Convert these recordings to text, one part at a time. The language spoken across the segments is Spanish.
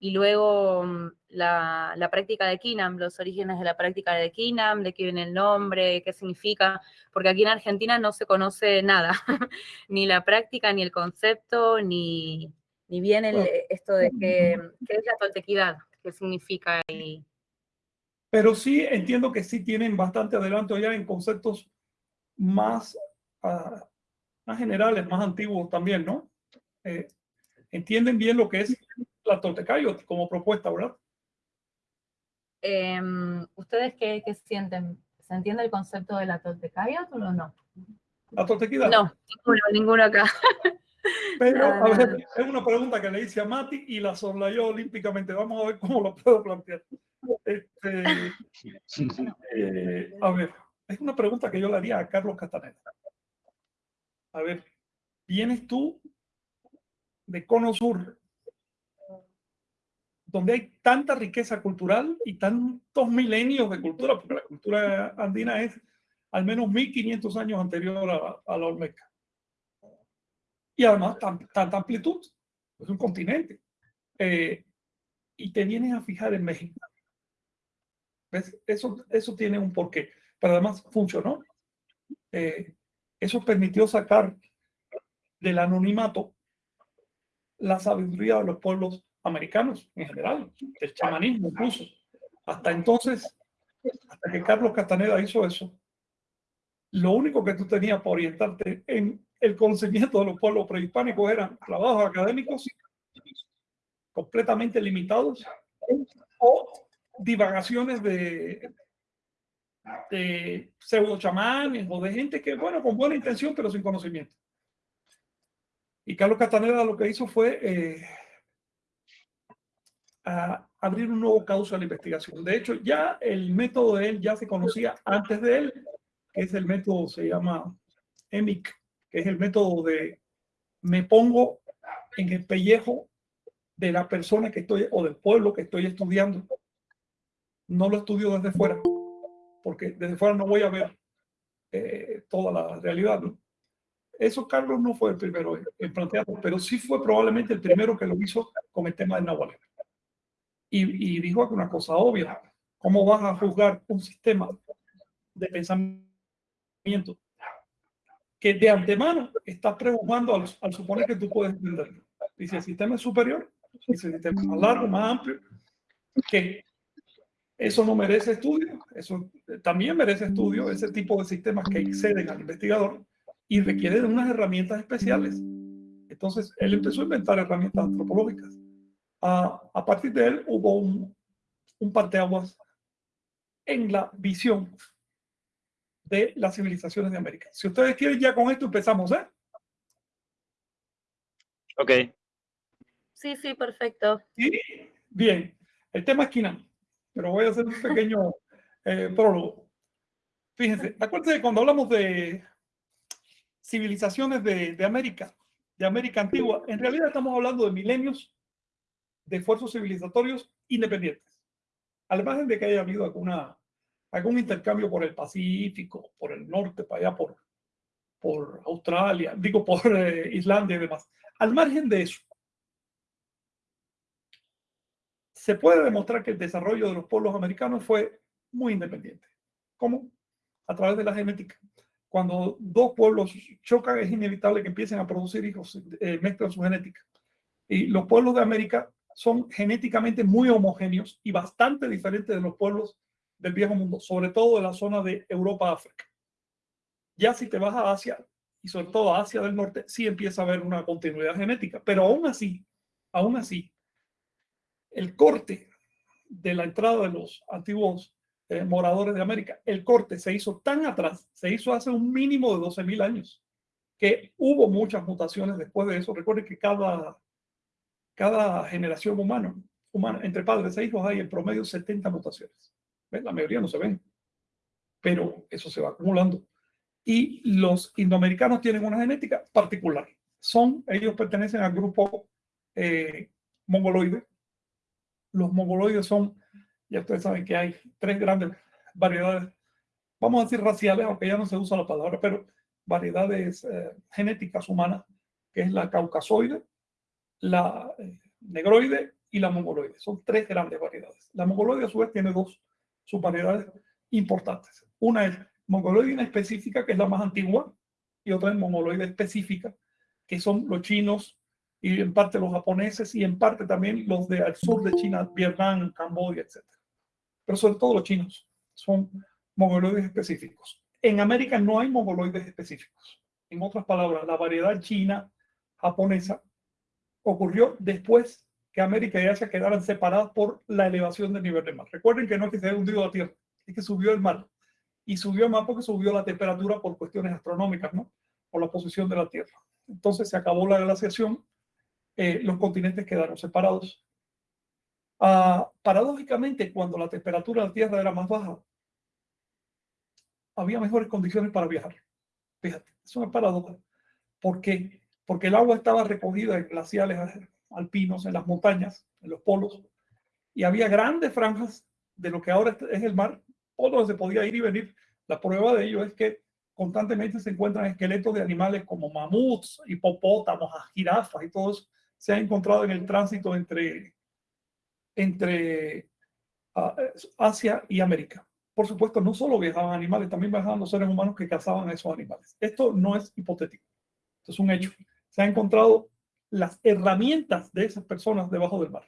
y luego mm, la, la, práctica de Kinam, los orígenes de la práctica de Kinam, de qué viene el nombre, qué significa, porque aquí en Argentina no se conoce nada, ni la práctica, ni el concepto, ni, ni bien el, esto de qué, qué, es la toltequidad, qué significa. Y... Pero sí entiendo que sí tienen bastante adelanto ya en conceptos más, uh, más generales, más antiguos también, ¿no? Eh, entienden bien lo que es la Toltecayot como propuesta, ¿verdad? Eh, ¿Ustedes qué, qué, sienten? ¿Se entiende el concepto de la Toltecayot o no? ¿La Toltequidad? No, ninguno, ninguno acá. Pero, a ver, es una pregunta que le hice a Mati y la yo olímpicamente. Vamos a ver cómo lo puedo plantear. Este, eh, a ver, es una pregunta que yo le haría a Carlos Castaneda. A ver, vienes tú de Cono Sur, donde hay tanta riqueza cultural y tantos milenios de cultura, porque la cultura andina es al menos 1500 años anterior a, la Olmeca. Y además tanta amplitud, es un continente. Eh, y te vienes a fijar en México. Eso, eso tiene un porqué, pero además funcionó. Eh, eso permitió sacar del anonimato la sabiduría de los pueblos americanos en general, el chamanismo incluso. Hasta entonces, hasta que Carlos Castaneda hizo eso, lo único que tú tenías para orientarte en el conocimiento de los pueblos prehispánicos eran trabajos académicos completamente limitados o divagaciones de, de pseudo chamanes o de gente que, bueno, con buena intención, pero sin conocimiento. Y Carlos Castaneda lo que hizo fue eh, a abrir un nuevo causa de la investigación. De hecho, ya el método de él ya se conocía antes de él, que es el método, se llama EMIC, que es el método de me pongo en el pellejo de la persona que estoy o del pueblo que estoy estudiando. No lo estudio desde fuera, porque desde fuera no voy a ver eh, toda la realidad. Eso Carlos no fue el primero en plantearlo, pero sí fue probablemente el primero que lo hizo con el tema del Nahualén y, y dijo una cosa obvia. ¿Cómo vas a juzgar un sistema de pensamiento que de antemano estás preocupando al, al, suponer que tú puedes entenderlo? Dice, el sistema es superior, dice, el sistema es más largo, más amplio, que eso no merece estudio, eso también merece estudio, ese tipo de sistemas que exceden al investigador y requieren unas herramientas especiales. Entonces, él empezó a inventar herramientas antropológicas a, partir de él hubo un, un parteaguas en la visión de las civilizaciones de América. Si ustedes quieren, ya con esto empezamos, ¿eh? Ok. Sí, sí, perfecto. Sí, bien. El tema es Kinam, pero voy a hacer un pequeño eh, prólogo. Fíjense, acuérdense cuando hablamos de civilizaciones de, de América, de América antigua, en realidad estamos hablando de milenios de esfuerzos civilizatorios independientes. Al margen de que haya habido alguna, algún intercambio por el Pacífico, por el norte, para allá, por, por Australia, digo, por eh, Islandia y demás. Al margen de eso, se puede demostrar que el desarrollo de los pueblos americanos fue muy independiente. ¿Cómo? A través de la genética. Cuando dos pueblos chocan, es inevitable que empiecen a producir hijos, eh, mezclan su genética. Y los pueblos de América son genéticamente muy homogéneos y bastante diferentes de los pueblos del viejo mundo, sobre todo de la zona de Europa-África. Ya si te vas a Asia, y sobre todo a Asia del Norte, sí empieza a haber una continuidad genética, pero aún así, aún así, el corte de la entrada de los antiguos eh, moradores de América, el corte se hizo tan atrás, se hizo hace un mínimo de 12.000 años, que hubo muchas mutaciones después de eso. Recuerden que cada cada generación humana, humana, entre padres e hijos hay en promedio 70 mutaciones. La mayoría no se ven, pero eso se va acumulando. Y los indoamericanos tienen una genética particular. Son, ellos pertenecen al grupo eh, mongoloide. Los mongoloides son, ya ustedes saben que hay tres grandes variedades, vamos a decir raciales, aunque ya no se usa la palabra, pero variedades eh, genéticas humanas, que es la caucasoide, la eh, negroide y la mongoloide. Son tres grandes variedades. La mongoloide a su vez tiene dos subvariedades importantes. Una es mongoloide específica, que es la más antigua, y otra es mongoloide específica, que son los chinos y en parte los japoneses y en parte también los de al sur de China, Vietnam, Camboya, etc. Pero sobre todo los chinos son mongoloides específicos. En América no hay mongoloides específicos. En otras palabras, la variedad china japonesa ocurrió después que América y Asia quedaran separadas por la elevación del nivel del mar. Recuerden que no es que se haya hundido la Tierra, es que subió el mar. Y subió más porque subió la temperatura por cuestiones astronómicas, ¿no? Por la posición de la Tierra. Entonces se acabó la glaciación, eh, los continentes quedaron separados. Ah, paradójicamente, cuando la temperatura de la Tierra era más baja, había mejores condiciones para viajar. Fíjate, es una paradoja. ¿Por? Porque el agua estaba recogida en glaciales alpinos, en las montañas, en los polos, y había grandes franjas de lo que ahora es el mar, por donde se podía ir y venir. La prueba de ello es que constantemente se encuentran esqueletos de animales como mamuts, hipopótamos, jirafas y todos se han encontrado en el tránsito entre, entre uh, Asia y América. Por supuesto, no solo viajaban animales, también viajaban los seres humanos que cazaban a esos animales. Esto no es hipotético, esto es un hecho. Se han encontrado las herramientas de esas personas debajo del mar.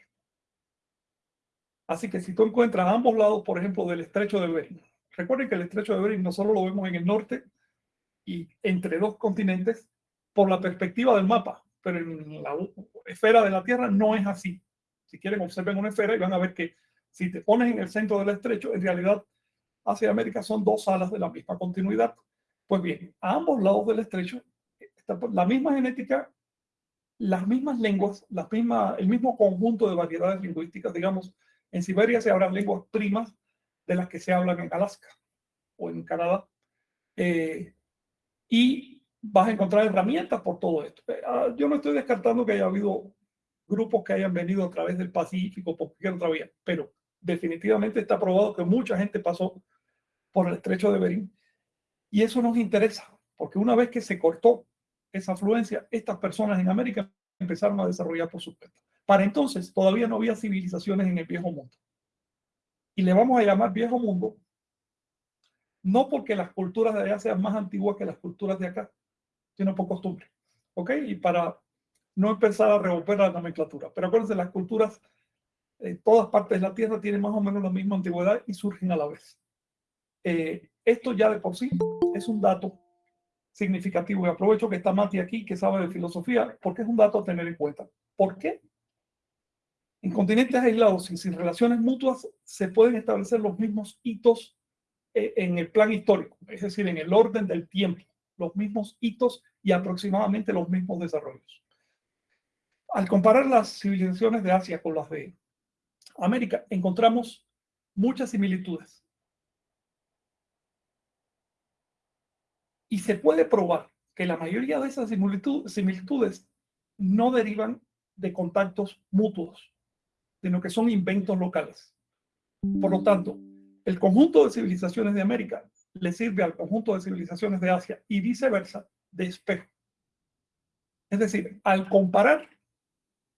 Así que si tú encuentras a ambos lados, por ejemplo, del estrecho de Bering, recuerden que el estrecho de Bering no solo lo vemos en el norte y entre dos continentes por la perspectiva del mapa, pero en la esfera de la Tierra no es así. Si quieren, observen una esfera y van a ver que si te pones en el centro del estrecho, en realidad hacia América son dos alas de la misma continuidad. Pues bien, a ambos lados del estrecho la misma genética las mismas lenguas, las mismas, el mismo conjunto de variedades lingüísticas, digamos, en Siberia se hablan lenguas primas de las que se hablan en Alaska o en Canadá. Eh, y vas a encontrar herramientas por todo esto. Eh, ah, yo no estoy descartando que haya habido grupos que hayan venido a través del Pacífico por cualquier otra vía, pero definitivamente está probado que mucha gente pasó por el estrecho de Bering y eso nos interesa, porque una vez que se cortó esa afluencia, estas personas en América empezaron a desarrollar por su cuenta. Para entonces todavía no había civilizaciones en el viejo mundo. Y le vamos a llamar viejo mundo, no porque las culturas de allá sean más antiguas que las culturas de acá, sino por costumbre. ¿Ok? Y para no empezar a revolver la nomenclatura. Pero acuérdense, las culturas en todas partes de la Tierra tienen más o menos la misma antigüedad y surgen a la vez. Eh, esto ya de por sí es un dato significativo. Y aprovecho que está Mati aquí, que sabe de filosofía, porque es un dato a tener en cuenta. ¿Por qué? En continentes aislados y sin relaciones mutuas se pueden establecer los mismos hitos eh, en el plan histórico, es decir, en el orden del tiempo, los mismos hitos y aproximadamente los mismos desarrollos. Al comparar las civilizaciones de Asia con las de América, encontramos muchas similitudes. Y se puede probar que la mayoría de esas similitudes no derivan de contactos mutuos, sino que son inventos locales. Por lo tanto, el conjunto de civilizaciones de América le sirve al conjunto de civilizaciones de Asia y viceversa de espejo. Es decir, al comparar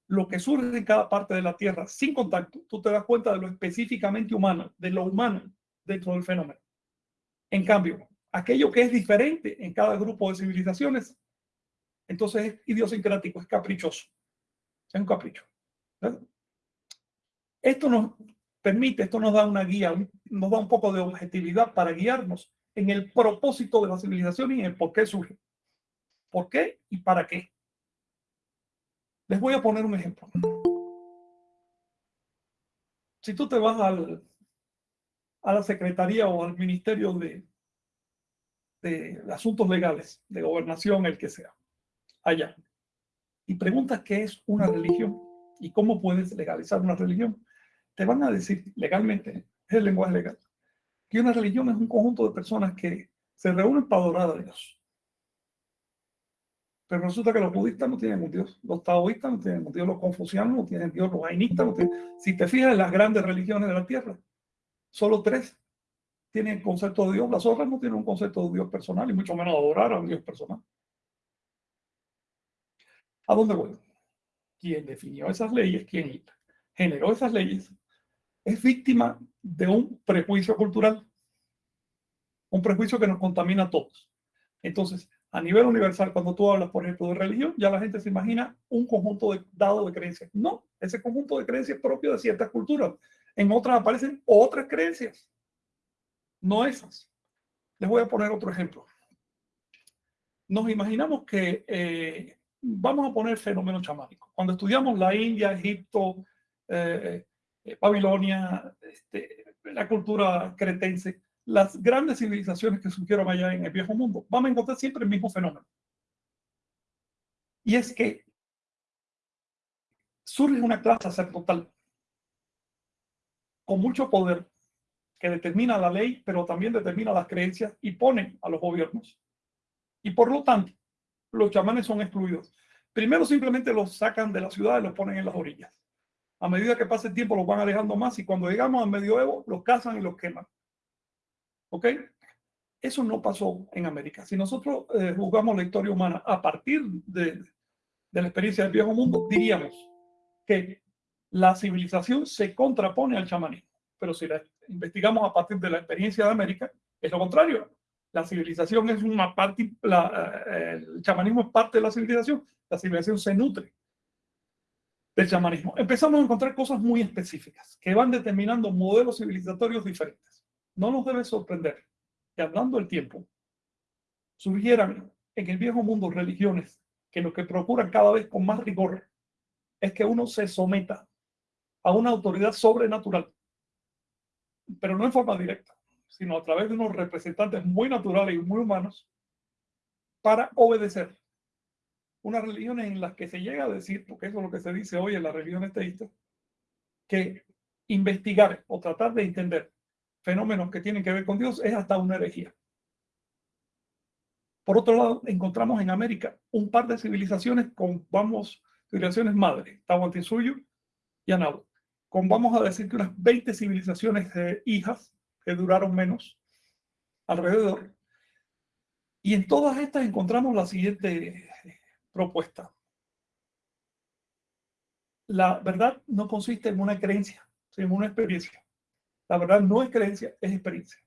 lo que surge en cada parte de la Tierra sin contacto, tú te das cuenta de lo específicamente humano, de lo humano dentro del fenómeno. En cambio, aquello que es diferente en cada grupo de civilizaciones, entonces es idiosincrático, es caprichoso. Es un capricho. Esto nos permite, esto nos da una guía, nos da un poco de objetividad para guiarnos en el propósito de la civilización y en por qué surge. ¿Por qué y para qué? Les voy a poner un ejemplo. Si tú te vas al, a la Secretaría o al Ministerio de, de asuntos legales, de gobernación, el que sea, allá, y preguntas qué es una religión y cómo puedes legalizar una religión, te van a decir legalmente, es el lenguaje legal, que una religión es un conjunto de personas que se reúnen para adorar a Dios. Pero resulta que los budistas no tienen un Dios, los taoístas no tienen un Dios, los confucianos no tienen Dios, los jainistas no tienen. Si te fijas en las grandes religiones de la tierra, solo tres tienen concepto de Dios, las otras no tienen un concepto de Dios personal y mucho menos adorar a un Dios personal. ¿A dónde voy? ¿Quién definió esas leyes? ¿Quién? generó esas leyes, es víctima de un prejuicio cultural, un prejuicio que nos contamina a todos. Entonces, a nivel universal, cuando tú hablas, por ejemplo, de religión, ya la gente se imagina un conjunto de, dado de creencias. No, ese conjunto de creencias es propio de ciertas culturas. En otras aparecen otras creencias, no esas. Les voy a poner otro ejemplo. Nos imaginamos que eh, vamos a poner fenómenos chamánicos. Cuando estudiamos la India, Egipto, eh, eh, Babilonia, este, la cultura cretense, las grandes civilizaciones que surgieron allá en el viejo mundo, vamos a encontrar siempre el mismo fenómeno. Y es que surge una clase sacerdotal con mucho poder que determina la ley, pero también determina las creencias y pone a los gobiernos. Y por lo tanto, los chamanes son excluidos. Primero simplemente los sacan de la ciudad y los ponen en las orillas. A medida que pasa el tiempo los van alejando más y cuando llegamos al medioevo los cazan y los queman. ¿Ok? Eso no pasó en América. Si nosotros eh, juzgamos la historia humana a partir de, de la experiencia del viejo mundo, diríamos que la civilización se contrapone al chamanismo. Pero si la investigamos a partir de la experiencia de América, es lo contrario. La civilización es una parte, eh, el chamanismo es parte de la civilización. La civilización se nutre del chamanismo. Empezamos a encontrar cosas muy específicas que van determinando modelos civilizatorios diferentes. No nos debe sorprender que hablando del tiempo surgieran en el viejo mundo religiones que lo que procuran cada vez con más rigor es que uno se someta a una autoridad sobrenatural, pero no en forma directa, sino a través de unos representantes muy naturales y muy humanos para obedecer unas religiones en las que se llega a decir, porque eso es lo que se dice hoy en las religiones teístas, que investigar o tratar de entender fenómenos que tienen que ver con Dios es hasta una herejía. Por otro lado, encontramos en América un par de civilizaciones con, vamos, civilizaciones madres, Tahuantinsuyo y Anabo, vamos a decir que unas 20 civilizaciones hijas que duraron menos alrededor. Y en todas estas encontramos la siguiente propuesta. La verdad no consiste en una creencia, sino en una experiencia. La verdad no es creencia, es experiencia.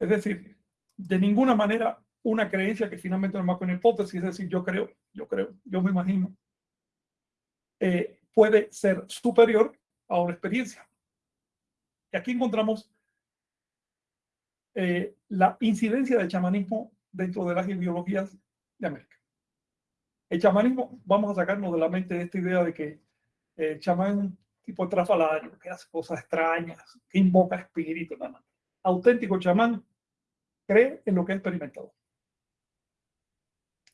Es decir, de ninguna manera una creencia que finalmente no que una hipótesis, es decir, yo creo, yo creo, yo me imagino, eh, puede ser superior a una experiencia. Y aquí encontramos eh, la incidencia del chamanismo dentro de las ideologías de América. El chamanismo, vamos a sacarnos de la mente esta idea de que el chamán es un tipo de trafalario, que hace cosas extrañas, que invoca espíritus. Auténtico chamán cree en lo que ha experimentado.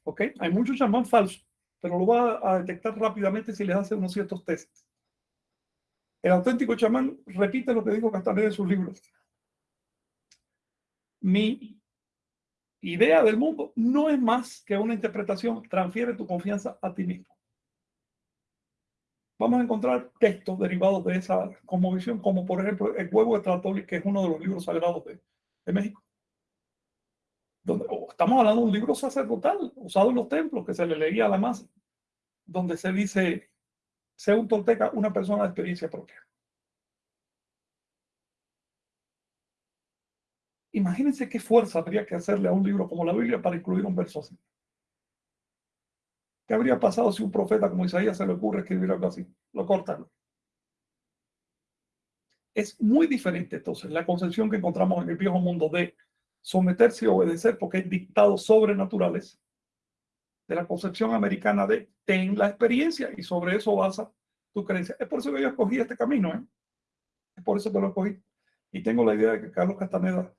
¿Ok? Hay muchos chamán falsos, pero lo va a detectar rápidamente si les hace unos ciertos tests. El auténtico chamán repite lo que dijo Castaneda en sus libros. Mi idea del mundo no es más que una interpretación, transfiere tu confianza a ti mismo. Vamos a encontrar textos derivados de esa cosmovisión, como por ejemplo el huevo de Tlatóli, que es uno de los libros sagrados de, México. Estamos hablando de un libro sacerdotal usado en los templos que se le leía a la masa, donde se dice, sea un tolteca una persona de experiencia propia. Imagínense qué fuerza habría que hacerle a un libro como la Biblia para incluir un verso así. ¿Qué habría pasado si un profeta como Isaías se le ocurre escribir algo así? Lo cortan. Es muy diferente entonces la concepción que encontramos en el viejo mundo de someterse y obedecer porque hay dictados sobrenaturales de la concepción americana de ten la experiencia y sobre eso basa tu creencia. Es por eso que yo escogí este camino, ¿eh? Es por eso que lo escogí. Y tengo la idea de que Carlos Castaneda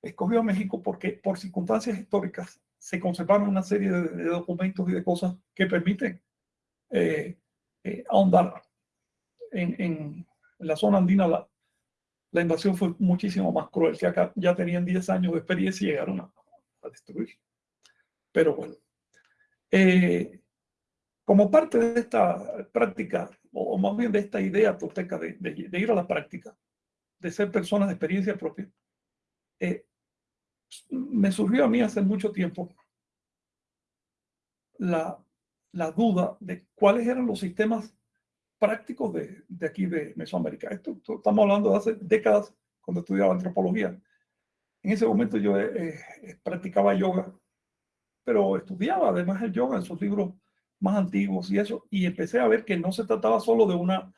escogió a México porque por circunstancias históricas se conservaron una serie de, documentos y de cosas que permiten eh, eh, ahondar en, en, la zona andina. La, invasión fue muchísimo más cruel, que acá ya tenían 10 años de experiencia y llegaron a, destruir. Pero bueno, eh, como parte de esta práctica, o, más bien de esta idea tolteca de, de, ir a la práctica, de ser personas de experiencia propia, eh, me surgió a mí hace mucho tiempo la, la duda de cuáles eran los sistemas prácticos de, de aquí de Mesoamérica. Esto, estamos hablando de hace décadas cuando estudiaba antropología. En ese momento yo eh, eh, practicaba yoga, pero estudiaba además el yoga en sus libros más antiguos y eso, y empecé a ver que no se trataba solo de una,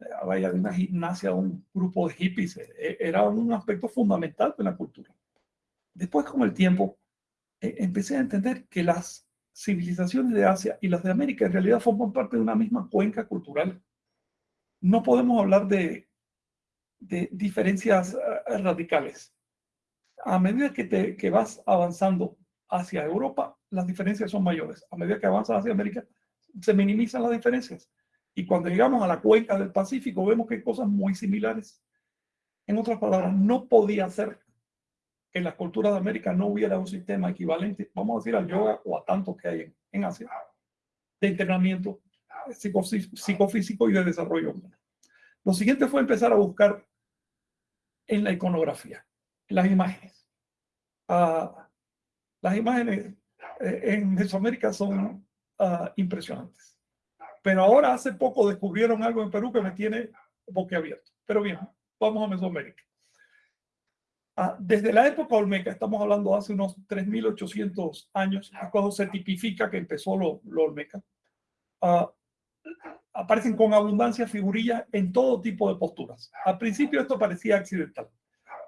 eh, vaya, de una gimnasia, un grupo de hippies, era un aspecto fundamental de la cultura. Después, con el tiempo, empecé a entender que las civilizaciones de Asia y las de América en realidad forman parte de una misma cuenca cultural. No podemos hablar de, diferencias eh, radicales. A medida que, te, que vas avanzando hacia Europa, las diferencias son mayores. A medida que avanzas hacia América, se minimizan las diferencias. Y cuando llegamos a la cuenca del Pacífico, vemos que hay cosas muy similares. En otras palabras, no podía ser en las culturas de América no hubiera un sistema equivalente, vamos a decir, al yoga o a tantos que hay en, Asia, de entrenamiento psicofísico y de desarrollo humano. Lo siguiente fue empezar a buscar en la iconografía, en las imágenes. Ah, las imágenes eh, en Mesoamérica son uh, impresionantes. Pero ahora hace poco descubrieron algo en Perú que me tiene boquiabierto. Pero bien, vamos a Mesoamérica. Ah, desde la época olmeca, estamos hablando hace unos 3.800 años, cuando se tipifica que empezó lo, olmeca, ah, aparecen con abundancia figurillas en todo tipo de posturas. Al principio esto parecía accidental,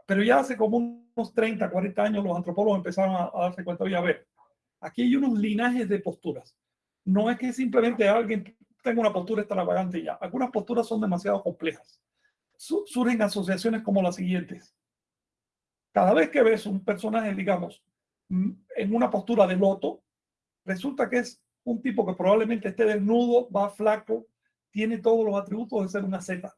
pero ya hace como unos 30, 40 años los antropólogos empezaron a, darse cuenta, oye, a ver, aquí hay unos linajes de posturas. No es que simplemente alguien tenga una postura extravagante ya. Algunas posturas son demasiado complejas. surgen asociaciones como las siguientes cada vez que ves un personaje, digamos, mm, en una postura de loto, resulta que es un tipo que probablemente esté desnudo, va flaco, tiene todos los atributos de ser una Z.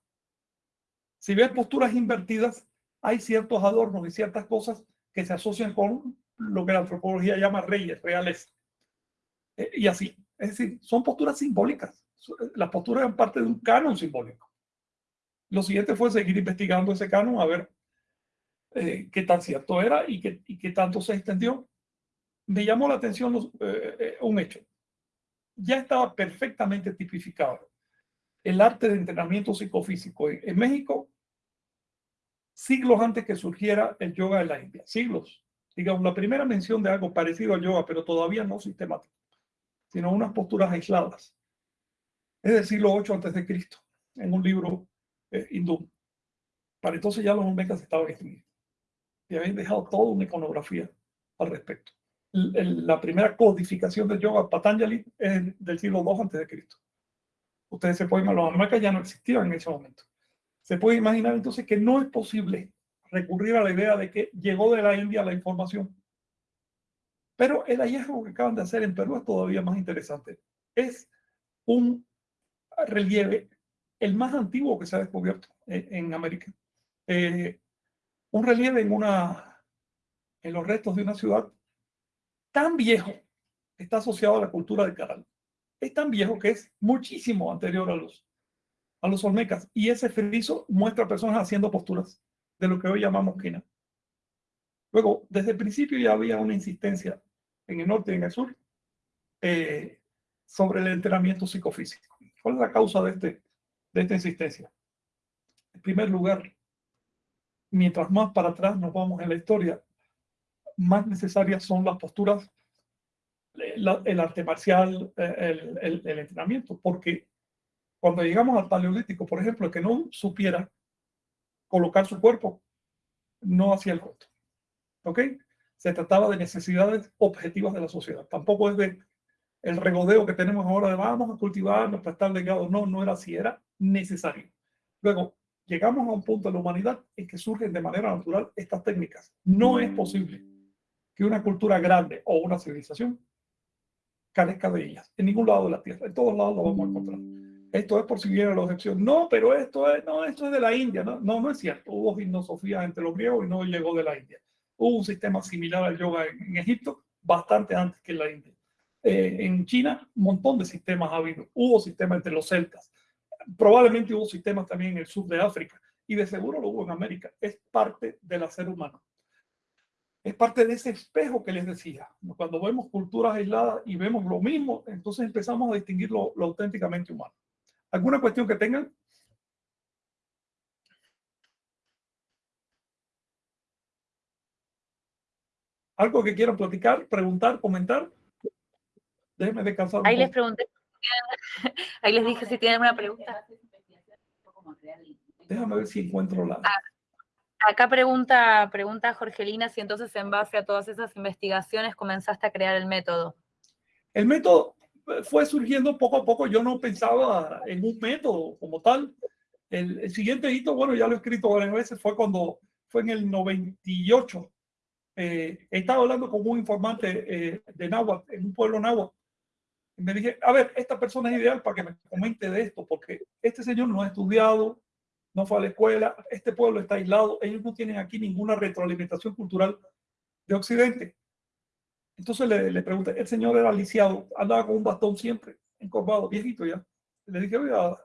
Si ves posturas invertidas, hay ciertos adornos y ciertas cosas que se asocian con lo que la antropología llama reyes, reales. Eh, y así. Es decir, son posturas simbólicas. Las posturas eran parte de un canon simbólico. Lo siguiente fue seguir investigando ese canon a ver eh, qué tan cierto era y qué, y qué tanto se extendió. Me llamó la atención eh, eh, un hecho. Ya estaba perfectamente tipificado el arte de entrenamiento psicofísico en, México siglos antes que surgiera el yoga en la India. Siglos. Digamos, la primera mención de algo parecido al yoga, pero todavía no sistemático, sino unas posturas aisladas. Es del siglo 8 antes de Cristo, en un libro hindú. Para entonces ya los olmecas estaban extinguidos y habéis dejado toda una iconografía al respecto. la primera codificación del yoga, Patanjali, es del siglo II antes de Cristo. Ustedes se pueden imaginar, los ya no existían en ese momento. Se puede imaginar entonces que no es posible recurrir a la idea de que llegó de la India la información. Pero el hallazgo que acaban de hacer en Perú es todavía más interesante. Es un relieve, el más antiguo que se ha descubierto en, América. Eh, un relieve en, los restos de una ciudad tan viejo, está asociado a la cultura del Caral. Es tan viejo que es muchísimo anterior a los, a los olmecas. Y ese friso muestra personas haciendo posturas de lo que hoy llamamos quina. Luego, desde el principio ya había una insistencia en el norte y en el sur eh, sobre el entrenamiento psicofísico. ¿Cuál es la causa de, este, de esta insistencia? En primer lugar, mientras más para atrás nos vamos en la historia, más necesarias son las posturas, el arte marcial, el, el, entrenamiento, porque cuando llegamos al paleolítico, por ejemplo, que no supiera colocar su cuerpo, no hacía el costo. ¿Ok? Se trataba de necesidades objetivas de la sociedad. Tampoco es de el regodeo que tenemos ahora de vamos a cultivarnos para estar legados. No, no era así, era necesario. Luego, llegamos a un punto de la humanidad en que surgen de manera natural estas técnicas. No es posible que una cultura grande o una civilización carezca de ellas, en ningún lado de la Tierra, en todos lados lo vamos a encontrar. Esto es por si viene la objeción. No, pero esto es, no, esto es de la India. No, no, no es cierto. Hubo gimnosofía entre los griegos y no llegó de la India. Hubo un sistema similar al yoga en, Egipto bastante antes que en la India. Eh, en China, un montón de sistemas ha habido. Hubo sistemas entre los celtas probablemente hubo sistemas también en el sur de África y de seguro lo hubo en América. Es parte del ser humano. Es parte de ese espejo que les decía. Cuando vemos culturas aisladas y vemos lo mismo, entonces empezamos a distinguir lo, auténticamente humano. ¿Alguna cuestión que tengan? ¿Algo que quieran platicar, preguntar, comentar? Déjenme descansar. Ahí les pregunté, ahí les dije si tienen alguna pregunta. Déjame ver si encuentro la... Ah, acá pregunta, pregunta Jorgelina si entonces en base a todas esas investigaciones comenzaste a crear el método. El método eh, fue surgiendo poco a poco. Yo no pensaba en un método como tal. El, siguiente hito, bueno, ya lo he escrito varias veces, fue cuando fue en el 98. Eh, estaba hablando con un informante eh, de Nahuatl, en un pueblo Nahuatl. Y me dije, a ver, esta persona es ideal para que me comente de esto, porque este señor no ha estudiado, no fue a la escuela, este pueblo está aislado, ellos no tienen aquí ninguna retroalimentación cultural de Occidente. Entonces le, le pregunté, el señor era lisiado, andaba con un bastón siempre, encorvado, viejito ya. Le dije, oiga,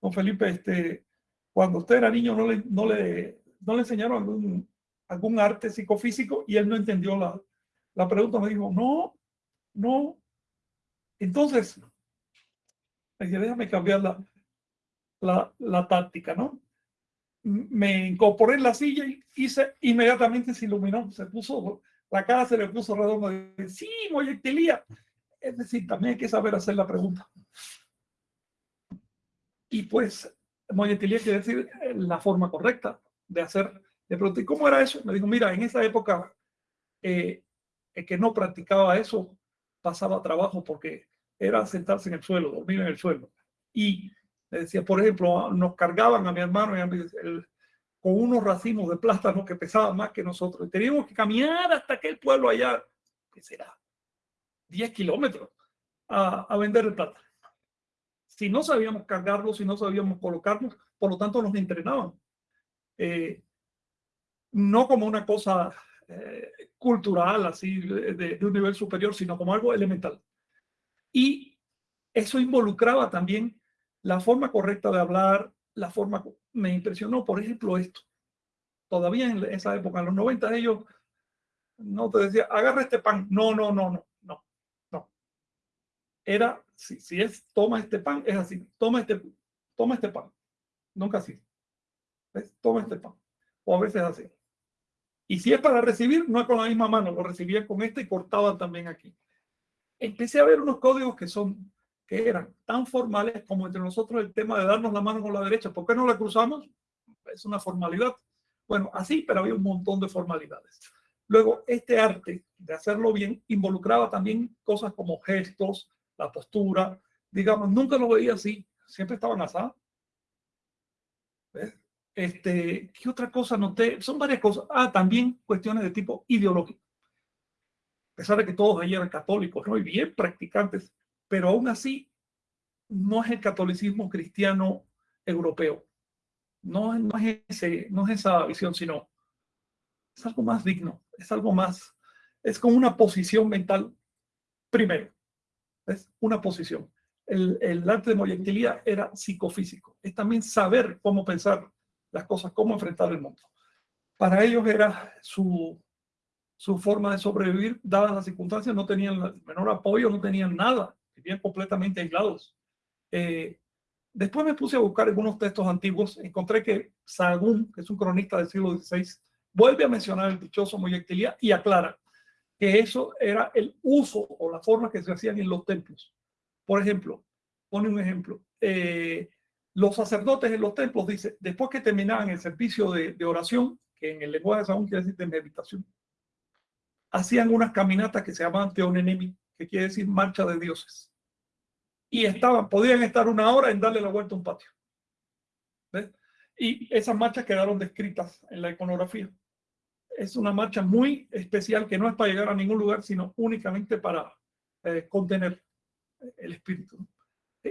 don Felipe, este, cuando usted era niño no le, no le, no le enseñaron algún, algún arte psicofísico y él no entendió la, la pregunta. Me dijo, no, no. Entonces, déjame cambiar la, la, la táctica, ¿no? Me incorporé en la silla y hice, inmediatamente se iluminó, se puso la cara se le puso redonda. Sí, moyectilía. Es decir, también hay que saber hacer la pregunta. Y pues, moyectilía quiere decir eh, la forma correcta de hacer. Le pregunté, ¿cómo era eso? Me dijo, mira, en esa época, eh, que no practicaba eso pasaba trabajo porque era sentarse en el suelo, dormir en el suelo. Y decía, por ejemplo, nos cargaban a mi hermano y a con unos racimos de plátano que pesaban más que nosotros. Y teníamos que caminar hasta aquel pueblo allá, que será 10 kilómetros, a, vender el plátano. Si no sabíamos cargarlo, si no sabíamos colocarnos, por lo tanto nos entrenaban. Eh, no como una cosa eh, cultural, así, de, un nivel superior, sino como algo elemental. Y eso involucraba también la forma correcta de hablar, la forma me impresionó, por ejemplo, esto. Todavía en esa época, en los 90, ellos no te decía, agarra este pan. No, no, no, no, no, no. Era, si, si es, toma este pan, es así, toma este, toma este pan. Nunca así. ¿Ves? Toma este pan. O a veces así. Y si es para recibir, no es con la misma mano, lo recibía con este y cortaba también aquí. Empecé a ver unos códigos que son que eran tan formales como entre nosotros el tema de darnos la mano con la derecha. ¿Por qué no la cruzamos? Es una formalidad. Bueno, así, pero había un montón de formalidades. Luego, este arte de hacerlo bien involucraba también cosas como gestos, la postura. Digamos, nunca lo veía así, siempre estaban asados. Este, ¿Qué otra cosa noté? Son varias cosas. Ah, también cuestiones de tipo ideológico. A pesar de que todos allí eran católicos, ¿no? Y bien practicantes, pero aún así no es el catolicismo cristiano europeo. No, no, es ese, no es esa visión, sino es algo más digno, es algo más, es como una posición mental primero. Es una posición. El, el arte de moyectilía era psicofísico. Es también saber cómo pensar las cosas, cómo enfrentar el mundo. Para ellos era su, su forma de sobrevivir, dadas las circunstancias, no tenían el menor apoyo, no tenían nada vivían completamente aislados. Eh, después me puse a buscar algunos textos antiguos, encontré que Sahagún, que es un cronista del siglo XVI, vuelve a mencionar el dichoso Moyectilía y aclara que eso era el uso o la forma que se hacían en los templos. Por ejemplo, pone un ejemplo, eh, los sacerdotes en los templos, dice, después que terminaban el servicio de, oración, que en el lenguaje de Sahagún quiere decir de meditación, hacían unas caminatas que se llamaban teonenemi, que quiere decir marcha de dioses. Y estaban, podían estar una hora en darle la vuelta a un patio. Y esas marchas quedaron descritas en la iconografía. Es una marcha muy especial que no es para llegar a ningún lugar, sino únicamente para eh, contener el espíritu.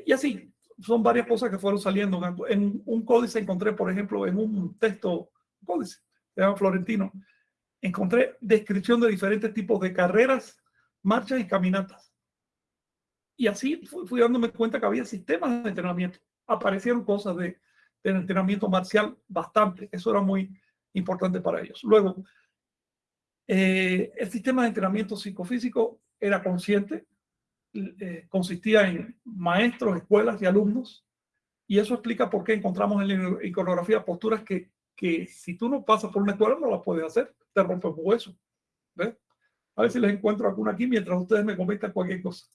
Y así, son varias cosas que fueron saliendo. En un códice encontré, por ejemplo, en un texto, códice, se llama Florentino, encontré descripción de diferentes tipos de carreras marchas y caminatas. Y así fui, dándome cuenta que había sistemas de entrenamiento. Aparecieron cosas de, entrenamiento marcial bastante. Eso era muy importante para ellos. Luego, eh, el sistema de entrenamiento psicofísico era consciente, eh, consistía en maestros, escuelas y alumnos Y eso explica por qué encontramos en la iconografía posturas que, que si tú no pasas por una escuela no las puedes hacer, te rompes un hueso. ¿Ves? A ver si les encuentro alguna aquí mientras ustedes me comentan cualquier cosa.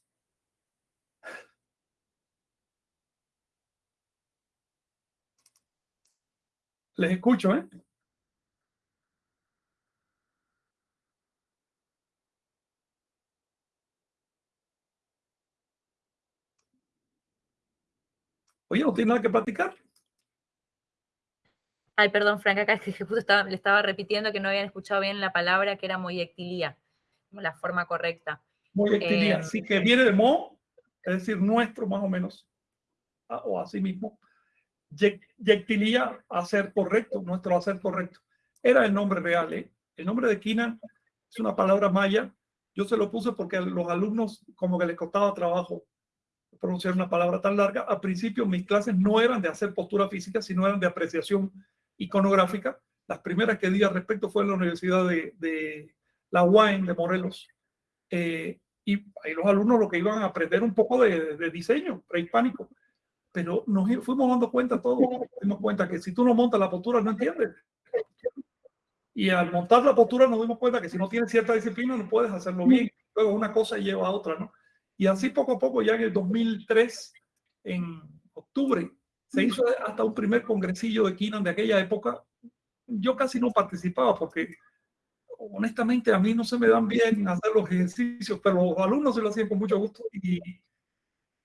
Les escucho, ¿eh? Oye, ¿no tiene nada que platicar? Ay, perdón, Frank, acá es que justo estaba, le estaba repitiendo que no habían escuchado bien la palabra que era moyectilía, la forma correcta. Moyectilía, eh, sí, que viene de mo, es decir, nuestro más o menos, o así mismo. Yectilía, hacer correcto, nuestro hacer correcto. Era el nombre real, ¿eh? El nombre de Kina es una palabra maya. Yo se lo puse porque a los alumnos como que les costaba trabajo pronunciar una palabra tan larga. Al principio mis clases no eran de hacer postura física, sino eran de apreciación iconográfica. Las primeras que di al respecto fue en la Universidad de, la UAM de Morelos. Eh, y ahí los alumnos lo que iban a aprender un poco de, de diseño prehispánico. Pero nos fuimos dando cuenta todos, nos dimos cuenta que si tú no montas la postura no entiendes. Y al montar la postura nos dimos cuenta que si no tienes cierta disciplina no puedes hacerlo bien. Luego una cosa lleva a otra, ¿no? Y así poco a poco, ya en el 2003, en octubre, se hizo hasta un primer congresillo de Kinan de aquella época. Yo casi no participaba porque honestamente a mí no se me dan bien hacer los ejercicios, pero los alumnos se lo hacían con mucho gusto y,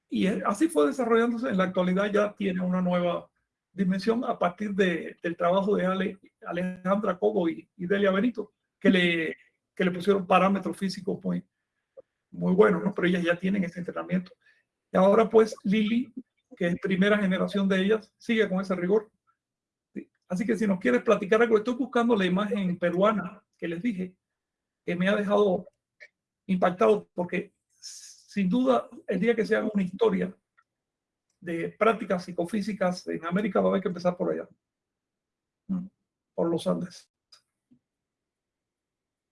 y así fue desarrollándose. En la actualidad ya tiene una nueva dimensión a partir de, del trabajo de Ale, Alejandra Cobo y, y, Delia Benito, que le, que le pusieron parámetros físicos muy, muy buenos, ¿no? pero ellas ya tienen ese entrenamiento. Y ahora pues Lili que es primera generación de ellas, sigue con ese rigor. Así que si nos quieres platicar algo, estoy buscando la imagen peruana que les dije, que me ha dejado impactado, porque sin duda el día que se haga una historia de prácticas psicofísicas en América va a haber que empezar por allá, por los Andes.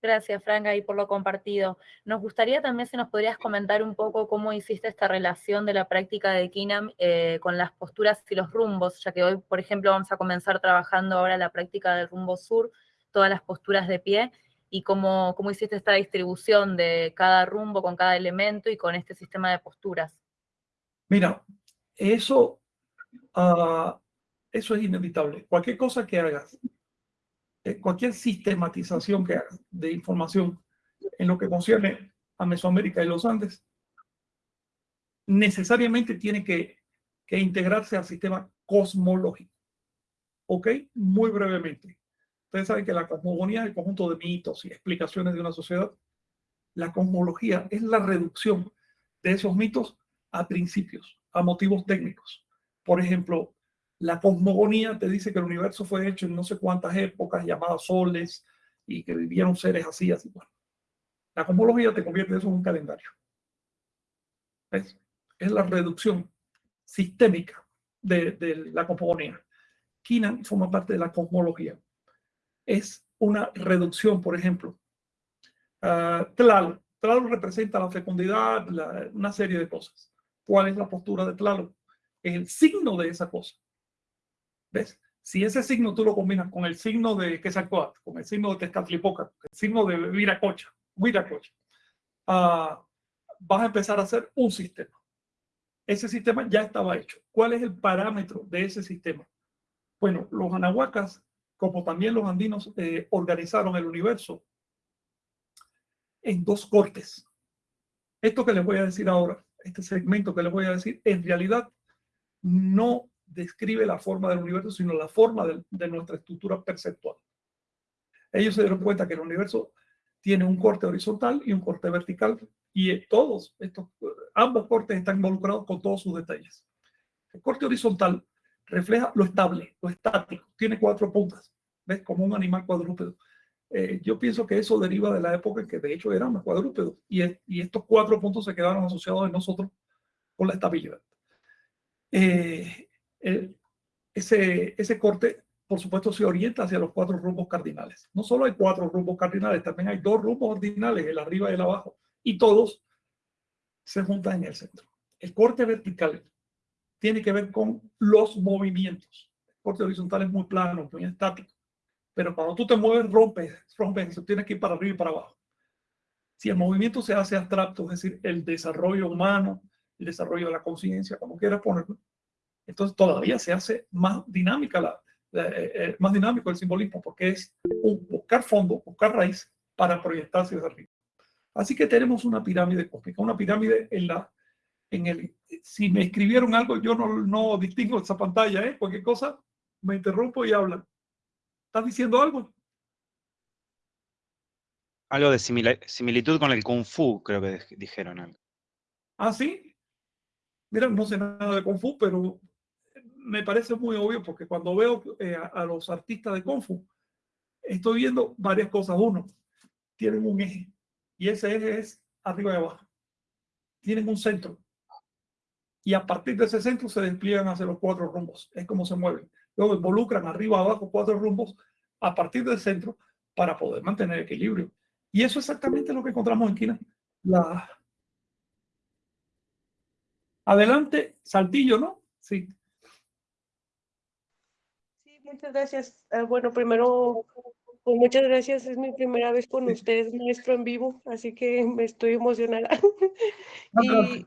Gracias, Franca, y por lo compartido. Nos gustaría también si nos podrías comentar un poco cómo hiciste esta relación de la práctica de Kinam eh, con las posturas y los rumbos, ya que hoy, por ejemplo, vamos a comenzar trabajando ahora la práctica del rumbo sur, todas las posturas de pie, y cómo, hiciste esta distribución de cada rumbo con cada elemento y con este sistema de posturas. Mira, eso, uh, eso es inevitable. Cualquier cosa que hagas cualquier sistematización que de información en lo que concierne a Mesoamérica y los Andes, necesariamente tiene que, que integrarse al sistema cosmológico. ¿Ok? Muy brevemente. Ustedes saben que la cosmogonía es el conjunto de mitos y explicaciones de una sociedad. La cosmología es la reducción de esos mitos a principios, a motivos técnicos. Por ejemplo, la cosmogonía te dice que el universo fue hecho en no sé cuántas épocas llamadas soles y que vivieron seres así, así. Bueno, la cosmología te convierte eso en un calendario. ¿Ves? Es la reducción sistémica de, la cosmogonía. Kinan forma parte de la cosmología. Es una reducción, por ejemplo. Uh, Tlaloc. representa la fecundidad, una serie de cosas. ¿Cuál es la postura de Tlaloc? Es el signo de esa cosa. ¿Ves? Si ese signo tú lo combinas con el signo de Quetzalcóatl, con el signo de Tezcatlipoca, el signo de Viracocha, Viracocha, uh, vas a empezar a hacer un sistema. Ese sistema ya estaba hecho. ¿Cuál es el parámetro de ese sistema? Bueno, los anahuacas, como también los andinos, eh, organizaron el universo en dos cortes. Esto que les voy a decir ahora, este segmento que les voy a decir, en realidad no describe la forma del universo, sino la forma de, nuestra estructura perceptual. Ellos se dieron cuenta que el universo tiene un corte horizontal y un corte vertical, y todos estos, ambos cortes están involucrados con todos sus detalles. El corte horizontal refleja lo estable, lo estático, tiene cuatro puntas, ¿ves? Como un animal cuadrúpedo. Eh, yo pienso que eso deriva de la época en que de hecho éramos cuadrúpedos, y, y estos cuatro puntos se quedaron asociados en nosotros con la estabilidad. Eh, ese, ese corte, por supuesto, se orienta hacia los cuatro rumbos cardinales. No solo hay cuatro rumbos cardinales, también hay dos rumbos ordinales, el arriba y el abajo, y todos se juntan en el centro. El corte vertical tiene que ver con los movimientos. El corte horizontal es muy plano, muy estático. Pero cuando tú te mueves, rompes, rompes eso, tienes que ir para arriba y para abajo. Si el movimiento se hace abstracto, es decir, el desarrollo humano, el desarrollo de la conciencia, como quieras ponerlo, entonces todavía se hace más dinámica la, eh, eh, más dinámico el simbolismo porque es buscar fondo, buscar raíz para proyectarse hacia arriba. Así que tenemos una pirámide cósmica, una pirámide en la, en el, si me escribieron algo, yo no, no distingo esa pantalla, ¿eh? cualquier cosa, me interrumpo y hablan. ¿Estás diciendo algo? Algo de similitud con el Kung Fu, creo que dijeron algo. ¿Ah, sí? Mira, no sé nada de Kung Fu, pero me parece muy obvio porque cuando veo eh, a, los artistas de Kung Fu, estoy viendo varias cosas. Uno, tienen un eje y ese eje es arriba y abajo. Tienen un centro y a partir de ese centro se despliegan hacia los cuatro rumbos. Es como se mueven. Luego involucran arriba, abajo, cuatro rumbos a partir del centro para poder mantener equilibrio. Y eso es exactamente lo que encontramos en China. La... Adelante, saltillo, ¿no? Sí. Muchas gracias. Ah, bueno, primero, pues muchas gracias. Es mi primera vez con ustedes, maestro, en vivo, así que me estoy emocionada. y,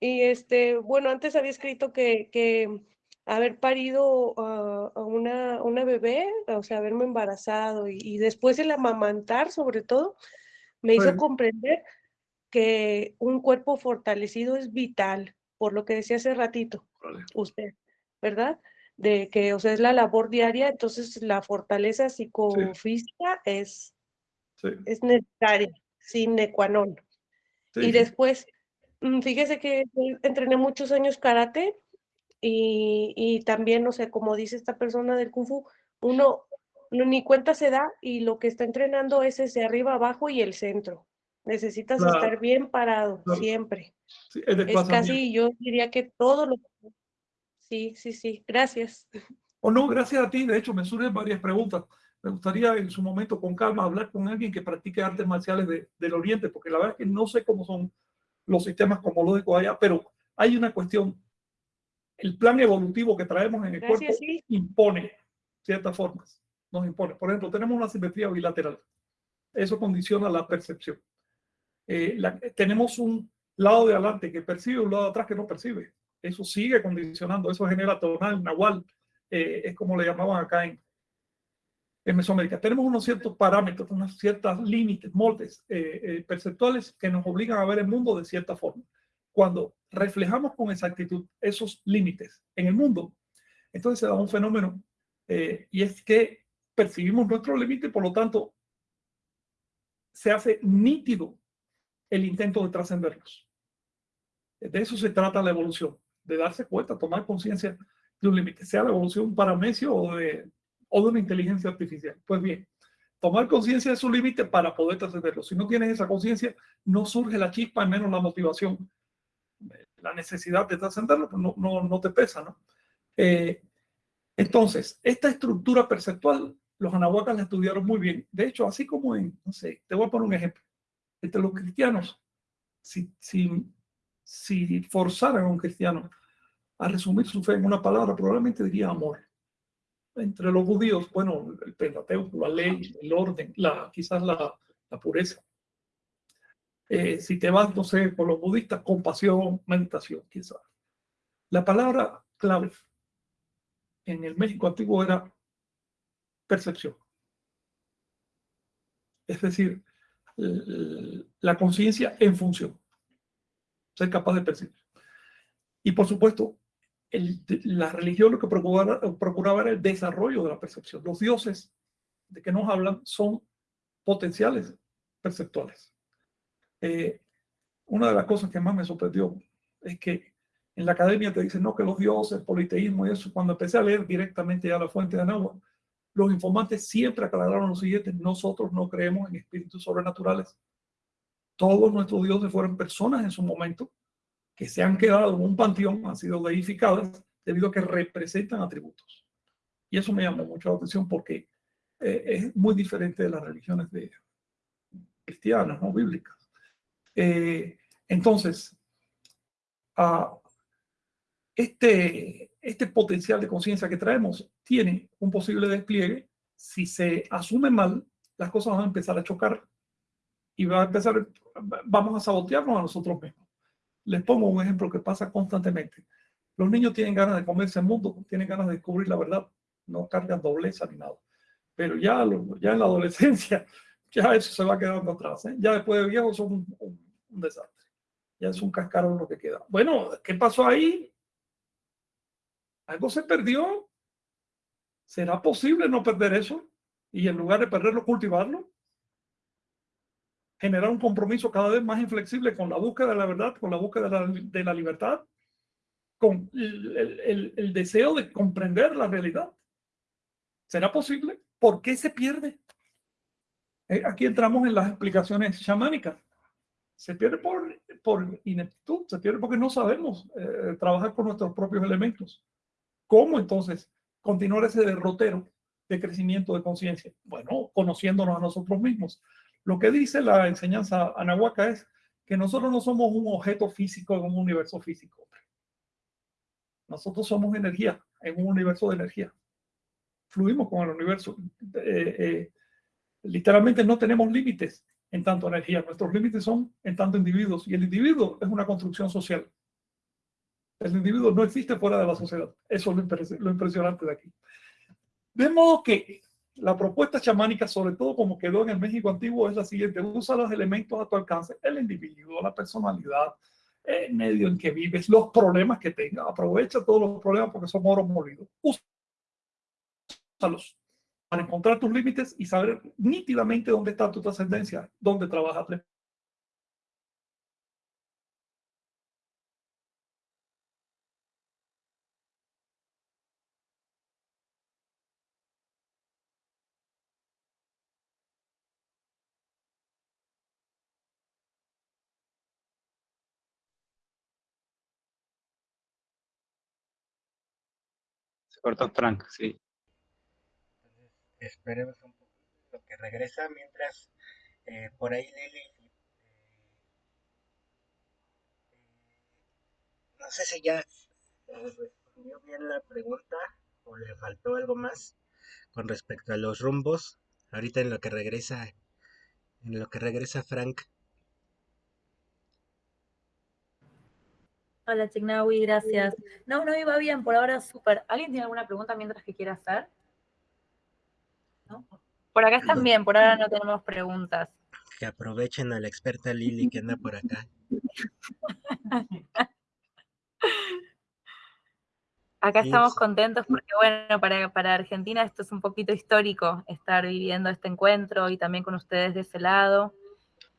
y, este, bueno, antes había escrito que, que haber parido a una, una bebé, o sea, haberme embarazado y, después el amamantar, sobre todo, me hizo comprender que un cuerpo fortalecido es vital, por lo que decía hace ratito usted, ¿verdad? De que, o sea, es la labor diaria, entonces la fortaleza psicofísica es, es necesaria, sin ecuanón. y después, mm, fíjese que entrené muchos años karate y, y, también, o sea, como dice esta persona del kung fu, uno ni cuenta se da y lo que está entrenando es ese arriba, abajo y el centro. Necesitas estar bien parado siempre. es casi, yo diría que todo lo Sí, sí, sí, gracias. O no, gracias a ti. De hecho, me surgen varias preguntas. Me gustaría en su momento, con calma, hablar con alguien que practique artes marciales del Oriente, porque la verdad es que no sé cómo son los sistemas cosmológicos allá, pero hay una cuestión. El plan evolutivo que traemos en el cuerpo impone ciertas formas, nos impone. Por ejemplo, tenemos una simetría bilateral. Eso condiciona la percepción. Eh, tenemos un lado de adelante que percibe y un lado de atrás que no percibe eso sigue condicionando, eso genera tonal, nahual, eh, es como le llamaban acá en, en Mesoamérica. Tenemos unos ciertos parámetros, unos ciertos límites, moldes eh, eh, perceptuales que nos obligan a ver el mundo de cierta forma. Cuando reflejamos con exactitud esos límites en el mundo, entonces se da un fenómeno y es que percibimos nuestro límite, por lo tanto, se hace nítido el intento de trascenderlos. De eso se trata la evolución de darse cuenta, tomar conciencia de un límite, sea la evolución paramecio o de, o de una inteligencia artificial. Pues bien, tomar conciencia de su límite para poder trascenderlo. Si no tienes esa conciencia, no surge la chispa, menos la motivación. La necesidad de trascenderlo pues no, no, no, te pesa, ¿no? Eh, entonces, esta estructura perceptual, los anahuacas la estudiaron muy bien. De hecho, así como en, no sé, te voy a poner un ejemplo. Entre los cristianos, si, si si forzaran a un cristiano a resumir su fe en una palabra, probablemente diría amor. Entre los judíos, bueno, el Pentateuco, la ley, el orden, la, quizás la, la pureza. Eh, si te vas, no sé, por los budistas, compasión, meditación, quizás. La palabra clave en el México antiguo era percepción. Es decir, la conciencia en función ser capaz de percibir. Y por supuesto, la religión lo que procuraba, era el desarrollo de la percepción. Los dioses de que nos hablan son potenciales perceptuales. Eh, una de las cosas que más me sorprendió es que en la academia te dicen, no, que los dioses, politeísmo y eso, cuando empecé a leer directamente ya la fuente de Anáhuac, los informantes siempre aclararon lo siguiente, nosotros no creemos en espíritus sobrenaturales, todos nuestros dioses fueron personas en su momento que se han quedado en un panteón, han sido deificadas debido a que representan atributos. Y eso me llamó mucho la atención porque eh, es muy diferente de las religiones cristianas, no bíblicas. Eh, entonces, ah, este, este potencial de conciencia que traemos tiene un posible despliegue. Si se asume mal, las cosas van a empezar a chocar y va a empezar, vamos a sabotearnos a nosotros mismos. Les pongo un ejemplo que pasa constantemente. Los niños tienen ganas de comerse el mundo, tienen ganas de descubrir la verdad, no cargan dobleza ni nada. Pero ya, ya en la adolescencia, ya eso se va quedando atrás. ¿eh? Ya después de viejos son un, un desastre. Ya es un cascarón lo que queda. Bueno, ¿qué pasó ahí? Algo se perdió. ¿Será posible no perder eso? Y en lugar de perderlo, cultivarlo. Generar un compromiso cada vez más inflexible con la búsqueda de la verdad, con la búsqueda de la, libertad, con el deseo de comprender la realidad. ¿Será posible? ¿Por qué se pierde? Eh, aquí entramos en las explicaciones chamánicas. Se pierde por, por ineptitud, se pierde porque no sabemos eh, trabajar con nuestros propios elementos. ¿Cómo entonces continuar ese derrotero de crecimiento de conciencia? Bueno, conociéndonos a nosotros mismos. Lo que dice la enseñanza anahuaca es que nosotros no somos un objeto físico en un universo físico. Nosotros somos energía en un universo de energía. Fluimos con el universo. Eh, eh, literalmente no tenemos límites en tanto energía. Nuestros límites son en tanto individuos. Y el individuo es una construcción social. El individuo no existe fuera de la sociedad. Eso es lo, impresionante de aquí. De modo que la propuesta chamánica, sobre todo como quedó en el México antiguo, es la siguiente. Usa los elementos a tu alcance. El individuo, la personalidad, el medio en que vives, los problemas que tengas. Aprovecha todos los problemas porque son oro molido. Úsalos para encontrar tus límites y saber nítidamente dónde está tu trascendencia, dónde trabajas. Frank, sí. Esperemos un poquito que regresa mientras eh, por ahí Lili eh, no sé si ya respondió bien la pregunta o le faltó algo más con respecto a los rumbos. Ahorita en lo que regresa en lo que regresa Frank Hola Chignawi, gracias. No, no iba bien, por ahora súper. ¿Alguien tiene alguna pregunta mientras que quiera hacer? Por acá están bien, por ahora no tenemos preguntas. Que aprovechen a la experta Lili que anda por acá. Acá estamos contentos porque, bueno, para, para, Argentina esto es un poquito histórico, estar viviendo este encuentro y también con ustedes de ese lado.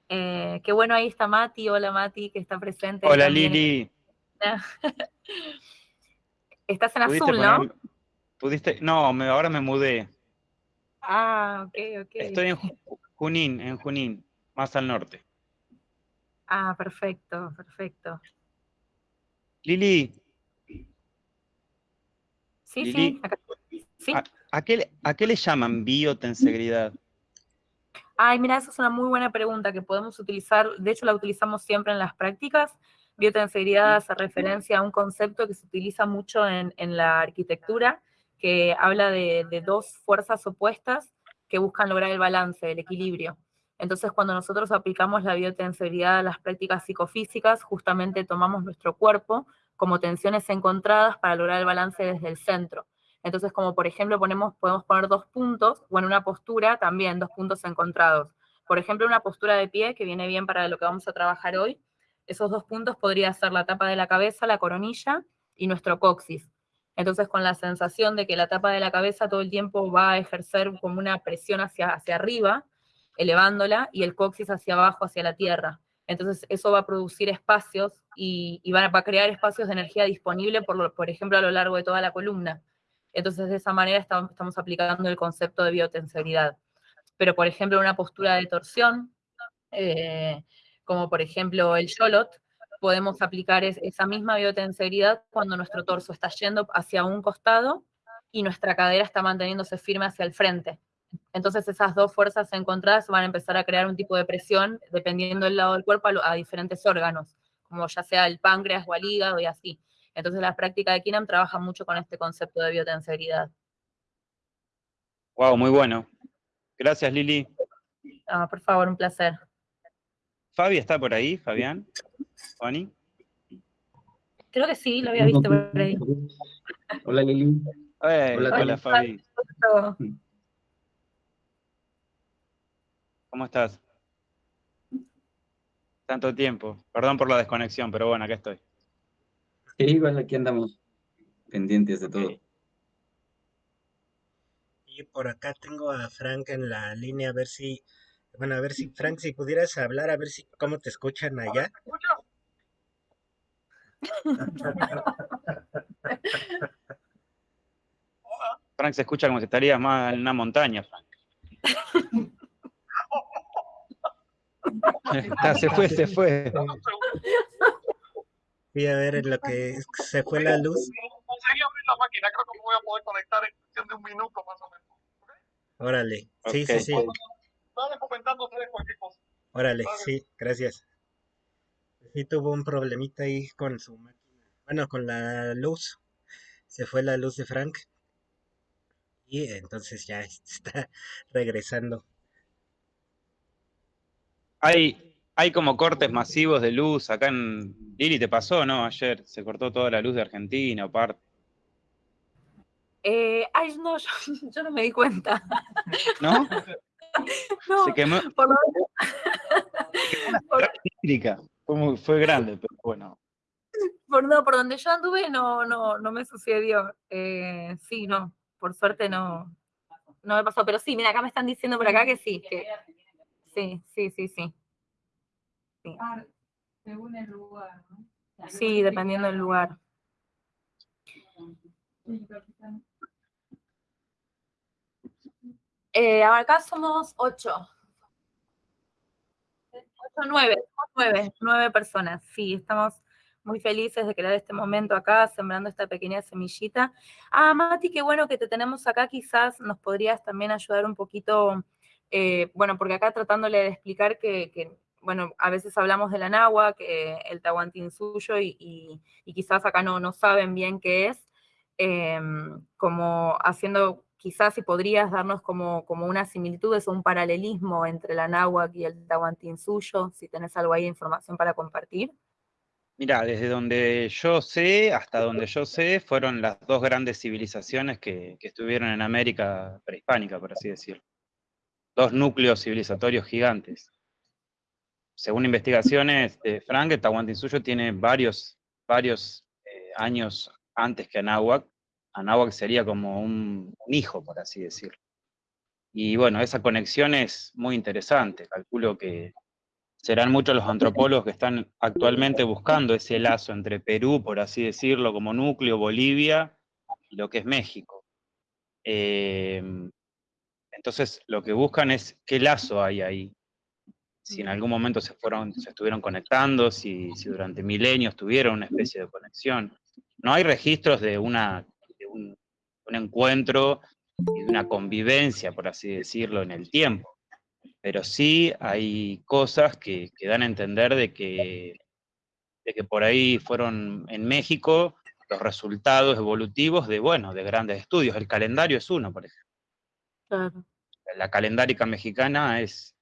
Eh, qué bueno, ahí está Mati. Hola Mati, que está presente. Hola Lili. Estás en azul, ¿no? ¿Pudiste? No, ahora me mudé. Ah, ok, ok. Estoy en Junín, en Junín, más al norte. Ah, perfecto, perfecto. Lili. Sí, sí. ¿A, qué, ¿A qué le llaman biotensegridad? Ay, mira, esa es una muy buena pregunta que podemos utilizar, de hecho la utilizamos siempre en las prácticas. Biotensegridad hace referencia a un concepto que se utiliza mucho en, en la arquitectura, que habla de, dos fuerzas opuestas que buscan lograr el balance, el equilibrio. Entonces, cuando nosotros aplicamos la biotensibilidad a las prácticas psicofísicas, justamente tomamos nuestro cuerpo como tensiones encontradas para lograr el balance desde el centro. Entonces, como por ejemplo ponemos, podemos poner dos puntos, o en una postura también dos puntos encontrados. Por ejemplo, una postura de pie, que viene bien para lo que vamos a trabajar hoy, esos dos puntos podría ser la tapa de la cabeza, la coronilla, y nuestro coxis. Entonces, con la sensación de que la tapa de la cabeza todo el tiempo va a ejercer como una presión hacia, hacia arriba, elevándola, y el coxis hacia abajo, hacia la tierra. Entonces, eso va a producir espacios y, va, a crear espacios de energía disponible, por, por ejemplo, a lo largo de toda la columna. Entonces, de esa manera estamos, aplicando el concepto de biotensibilidad. Pero, por ejemplo, una postura de torsión, eh, como por ejemplo el Sholot, podemos aplicar esa misma biotenseridad cuando nuestro torso está yendo hacia un costado y nuestra cadera está manteniéndose firme hacia el frente. Entonces esas dos fuerzas encontradas van a empezar a crear un tipo de presión dependiendo del lado del cuerpo a, diferentes órganos, como ya sea el páncreas o el hígado y así. Entonces la práctica de KINAM trabaja mucho con este concepto de biotensegridad. Wow, muy bueno. Gracias, Lili. Ah, por favor, un placer. Fabi está por ahí, Fabián. Juani. Creo que sí, lo había visto por ahí. Hola Lili. Eh, Hola, hola, Fabi. ¿Cómo estás? Tanto tiempo. Perdón por la desconexión, pero bueno, acá estoy. Sí, igual aquí andamos pendientes de todo. Y por acá tengo a Frank en la línea, a ver si, bueno, a ver si, Frank, si pudieras hablar, a ver si, cómo te escuchan allá. Frank se escucha como si estarías más en una montaña, Frank. Está, se fue, se fue. Voy a ver en lo que se fue la luz. Conseguí abrir la máquina, creo que me voy a poder conectar en cuestión de un minuto más o menos. Órale, sí, sí, Ok. sí, Estaba comentando ustedes cualquier cosa. órale, sí, gracias. Sí tuvo un problemita ahí con su máquina, bueno, con la luz. Se fue la luz de Frank. Y entonces ya está regresando. Hay, hay como cortes masivos de luz acá en... Lili, ¿te pasó, no? Ayer se cortó toda la luz de Argentina, o parte. Eh, ay, no, yo, yo no me di cuenta. ¿No? No, Se quemó por lo por- eléctrica. Fue, grande, pero bueno. por, no, por donde yo anduve no, no, no me sucedió. Eh, sí, no, por suerte no, no me pasó. Pero sí, mira, acá me están diciendo por acá que sí, que sí, sí, sí, sí. Sí, Según el lugar, ¿no? sí, dependiendo del lugar. Sí, capitán. Eh, acá somos ocho. Ocho, nueve, nueve, nueve personas. Sí, estamos muy felices de crear este momento acá, sembrando esta pequeña semillita. Ah, Mati, qué bueno que te tenemos acá. Quizás nos podrías también ayudar un poquito, eh, bueno, porque acá tratándole de explicar que, bueno, a veces hablamos del Anagua, que el Tahuantinsuyo, y, y, y quizás acá no, no saben bien qué es em, como haciendo, quizás si podrías darnos como, como una similitud, o un paralelismo entre la náhuatl y el tahuantinsuyo, si tenés algo ahí de información para compartir. Mira, desde donde yo sé, hasta donde yo sé, fueron las dos grandes civilizaciones que, que estuvieron en América prehispánica, por así decirlo. Dos núcleos civilizatorios gigantes. Según investigaciones de Frank, el Tahuantinsuyo tiene varios, varios eh, años antes que Anáhuac. Anáhuac sería como un, hijo, por así decirlo. Y bueno, esa conexión es muy interesante. Calculo que serán muchos los antropólogos que están actualmente buscando ese lazo entre Perú, por así decirlo, como núcleo, Bolivia y lo que es México. Eh, entonces, lo que buscan es qué lazo hay ahí. Si en algún momento se, fueron, se estuvieron conectando, si, durante milenios tuvieron una especie de conexión. No hay registros de, una, un encuentro y de una convivencia, por así decirlo, en el tiempo pero sí hay cosas que, que, dan a entender de que, de que por ahí fueron en México los resultados evolutivos de, bueno, de grandes estudios. El calendario es uno, por ejemplo. Claro. La calendárica mexicana es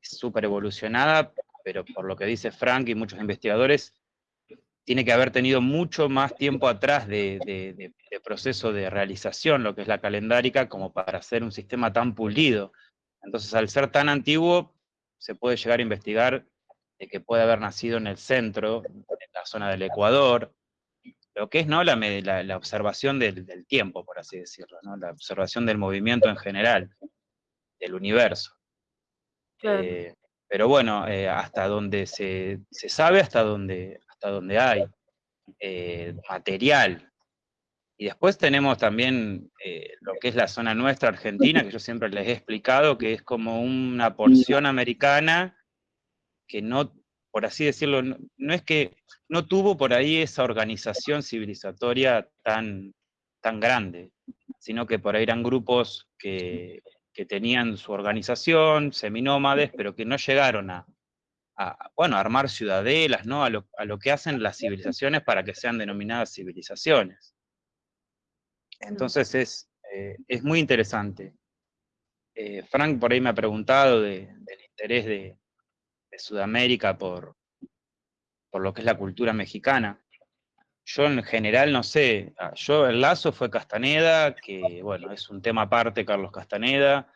súper evolucionada, pero por lo que dice Frank y muchos investigadores, tiene que haber tenido mucho más tiempo atrás de, de, de, de proceso de realización, lo que es la calendárica, como para hacer un sistema tan pulido. Entonces, al ser tan antiguo, se puede llegar a investigar de que puede haber nacido en el centro, en la zona del Ecuador, lo que es ¿no? la, la, la observación del, del, tiempo, por así decirlo, ¿no? la observación del movimiento en general, del universo. Claro. Eh, pero bueno, eh, hasta donde se, se, sabe, hasta donde, hasta donde hay eh, material. Y después tenemos también eh, lo que es la zona nuestra, Argentina, que yo siempre les he explicado, que es como una porción americana que no, por así decirlo, no, no, es que no tuvo por ahí esa organización civilizatoria tan, tan grande, sino que por ahí eran grupos que, que tenían su organización, seminómades, pero que no llegaron a, a, bueno, a armar ciudadelas, ¿no? A lo, a lo que hacen las civilizaciones para que sean denominadas civilizaciones. Entonces es, eh, es muy interesante. Eh, Frank por ahí me ha preguntado de- del interés de, de Sudamérica por, por lo que es la cultura mexicana. Yo en general no sé, ah, yo el lazo fue Castaneda, que bueno, es un tema aparte Carlos Castaneda,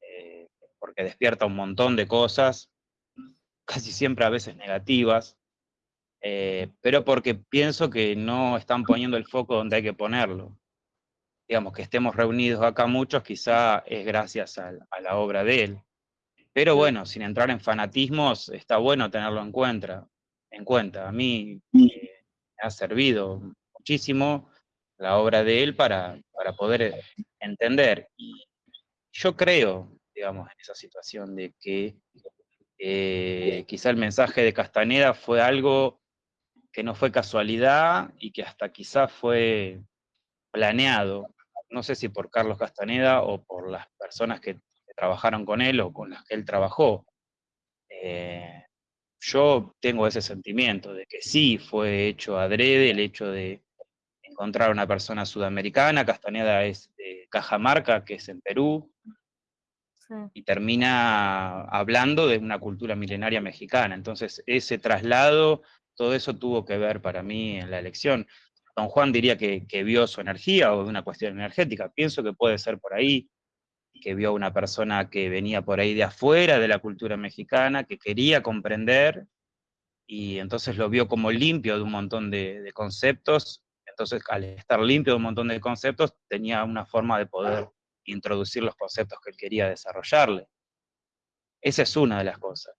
eh, porque despierta un montón de cosas, casi siempre a veces negativas, eh, pero porque pienso que no están poniendo el foco donde hay que ponerlo. Digamos, que estemos reunidos acá muchos, quizá es gracias a, la obra de él. Pero bueno, sin entrar en fanatismos, está bueno tenerlo en cuenta. En cuenta. A mí eh, me ha servido muchísimo la obra de él para, para poder eh, entender. Y yo creo, digamos, en esa situación de que eh, quizá el mensaje de Castaneda fue algo que no fue casualidad y que hasta quizá fue planeado, no sé si por Carlos Castaneda o por las personas que, trabajaron con él o con las que él trabajó. Eh, yo tengo ese sentimiento de que sí fue hecho adrede el hecho de encontrar una persona sudamericana, Castaneda es de Cajamarca, que es en Perú, Y termina hablando de una cultura milenaria mexicana. Entonces, ese traslado, todo eso tuvo que ver para mí en la elección. Don Juan diría que, que vio su energía o de una cuestión energética. Pienso que puede ser por ahí, que vio una persona que venía por ahí de afuera de la cultura mexicana, que quería comprender, y entonces lo vio como limpio de un montón de, de conceptos. Entonces, al estar limpio de un montón de conceptos, tenía una forma de poder introducir los conceptos que él quería desarrollarle. Esa es una de las cosas.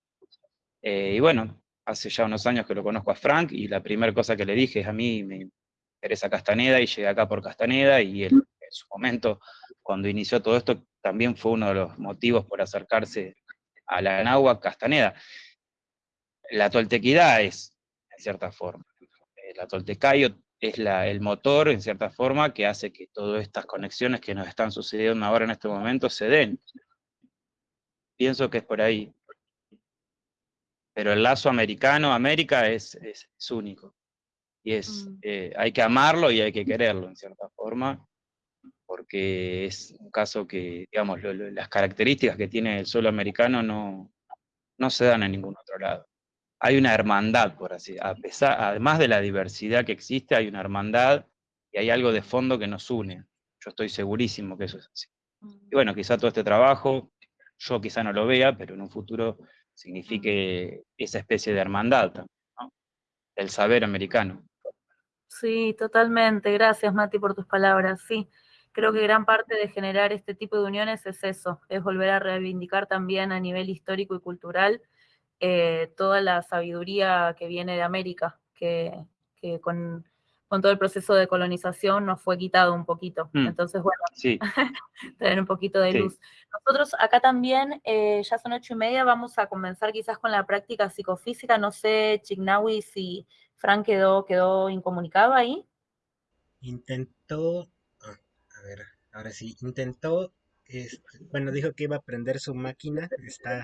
Eh, y bueno, hace ya unos años que lo conozco a Frank y la primera cosa que le dije es a mí me interesa Castaneda y llegué acá por Castaneda y él en su momento, cuando inició todo esto, también fue uno de los motivos por acercarse a la Anáhuac Castaneda. La toltequidad es, en cierta forma, la toltecayo es la, el motor, en cierta forma, que hace que todas estas conexiones que nos están sucediendo ahora en este momento se den. Pienso que es por ahí. Pero el lazo americano-América es, es, es único. Y es, Mm. eh, hay que amarlo y hay que quererlo, en cierta forma, porque es un caso que, digamos, lo- lo- las características que tiene el suelo americano no, no se dan en ningún otro lado. Hay una hermandad, por así, a pesar, además de la diversidad que existe, hay una hermandad y hay algo de fondo que nos une. Yo estoy segurísimo que eso es así. Y bueno, quizá todo este trabajo, yo quizá no lo vea, pero en un futuro signifique esa especie de hermandad también, ¿no? del saber americano. Sí, totalmente. Gracias, Mati, por tus palabras. Sí, creo que gran parte de generar este tipo de uniones es eso, es volver a reivindicar también a nivel histórico y cultural eh, toda la sabiduría que viene de América, que, que con, con todo el proceso de colonización nos fue quitado un poquito. Mm. Entonces, bueno, Sí, tener un poquito de Sí. luz. Nosotros acá también, eh, ya son ocho y media, vamos a comenzar quizás con la práctica psicofísica. No sé, Chignawi, si Fran quedó, quedó incomunicado ahí. Intentó, ah, a ver, ahora sí, intentó, este, bueno, dijo que iba a prender su máquina, está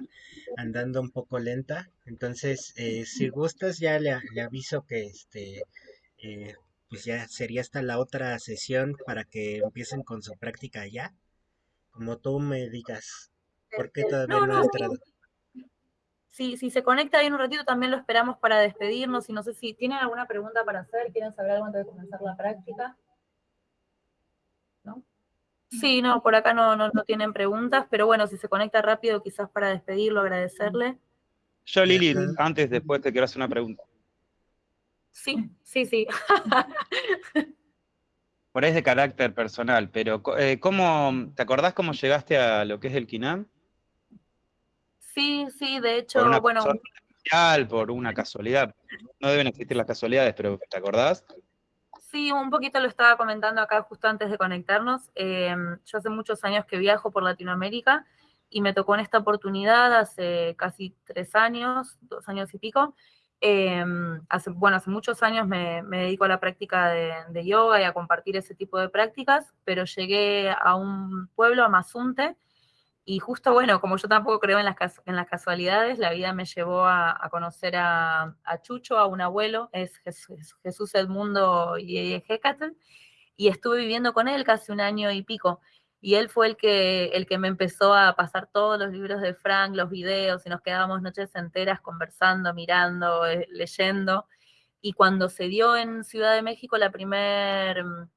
andando un poco lenta, entonces, eh, si gustas, ya le, le aviso que, este, eh, pues ya sería hasta la otra sesión para que empiecen con su práctica ya, como tú me digas, ¿por qué todavía No, no ha no, entrado? Si, si se conecta ahí en un ratito, también lo esperamos para despedirnos. Y no sé si tienen alguna pregunta para hacer, quieren saber algo antes de comenzar la práctica. Sí, no, por acá no, no, no tienen preguntas, pero bueno, si se conecta rápido, quizás para despedirlo, agradecerle. yo Lili, antes, después te quiero hacer una pregunta. Sí, sí, sí. Por ahí es de carácter personal, pero eh, ¿cómo, ¿te acordás cómo llegaste a lo que es el KINAM? Sí, sí, de Por hecho, una bueno, especial, por una casualidad. No deben existir las casualidades, pero ¿te acordás? Sí, un poquito lo estaba comentando acá justo antes de conectarnos. Eh, yo hace muchos años que viajo por Latinoamérica y me tocó en esta oportunidad hace casi tres años, dos años y pico. Eh, hace, bueno, hace muchos años me, me dedico a la práctica de, de yoga y a compartir ese tipo de prácticas, pero llegué a un pueblo, a Mazunte, Y justo, bueno, como yo tampoco creo en las, en las casualidades, la vida me llevó a, conocer a, Chucho, a un abuelo, es Jesús, Jesús Edmundo Yehecatl, y estuve viviendo con él casi un año y pico. Y él fue el que, el que me empezó a pasar todos los libros de Frank, los videos, y nos quedábamos noches enteras conversando, mirando, eh, leyendo. Y cuando se dio en Ciudad de México la primera mm,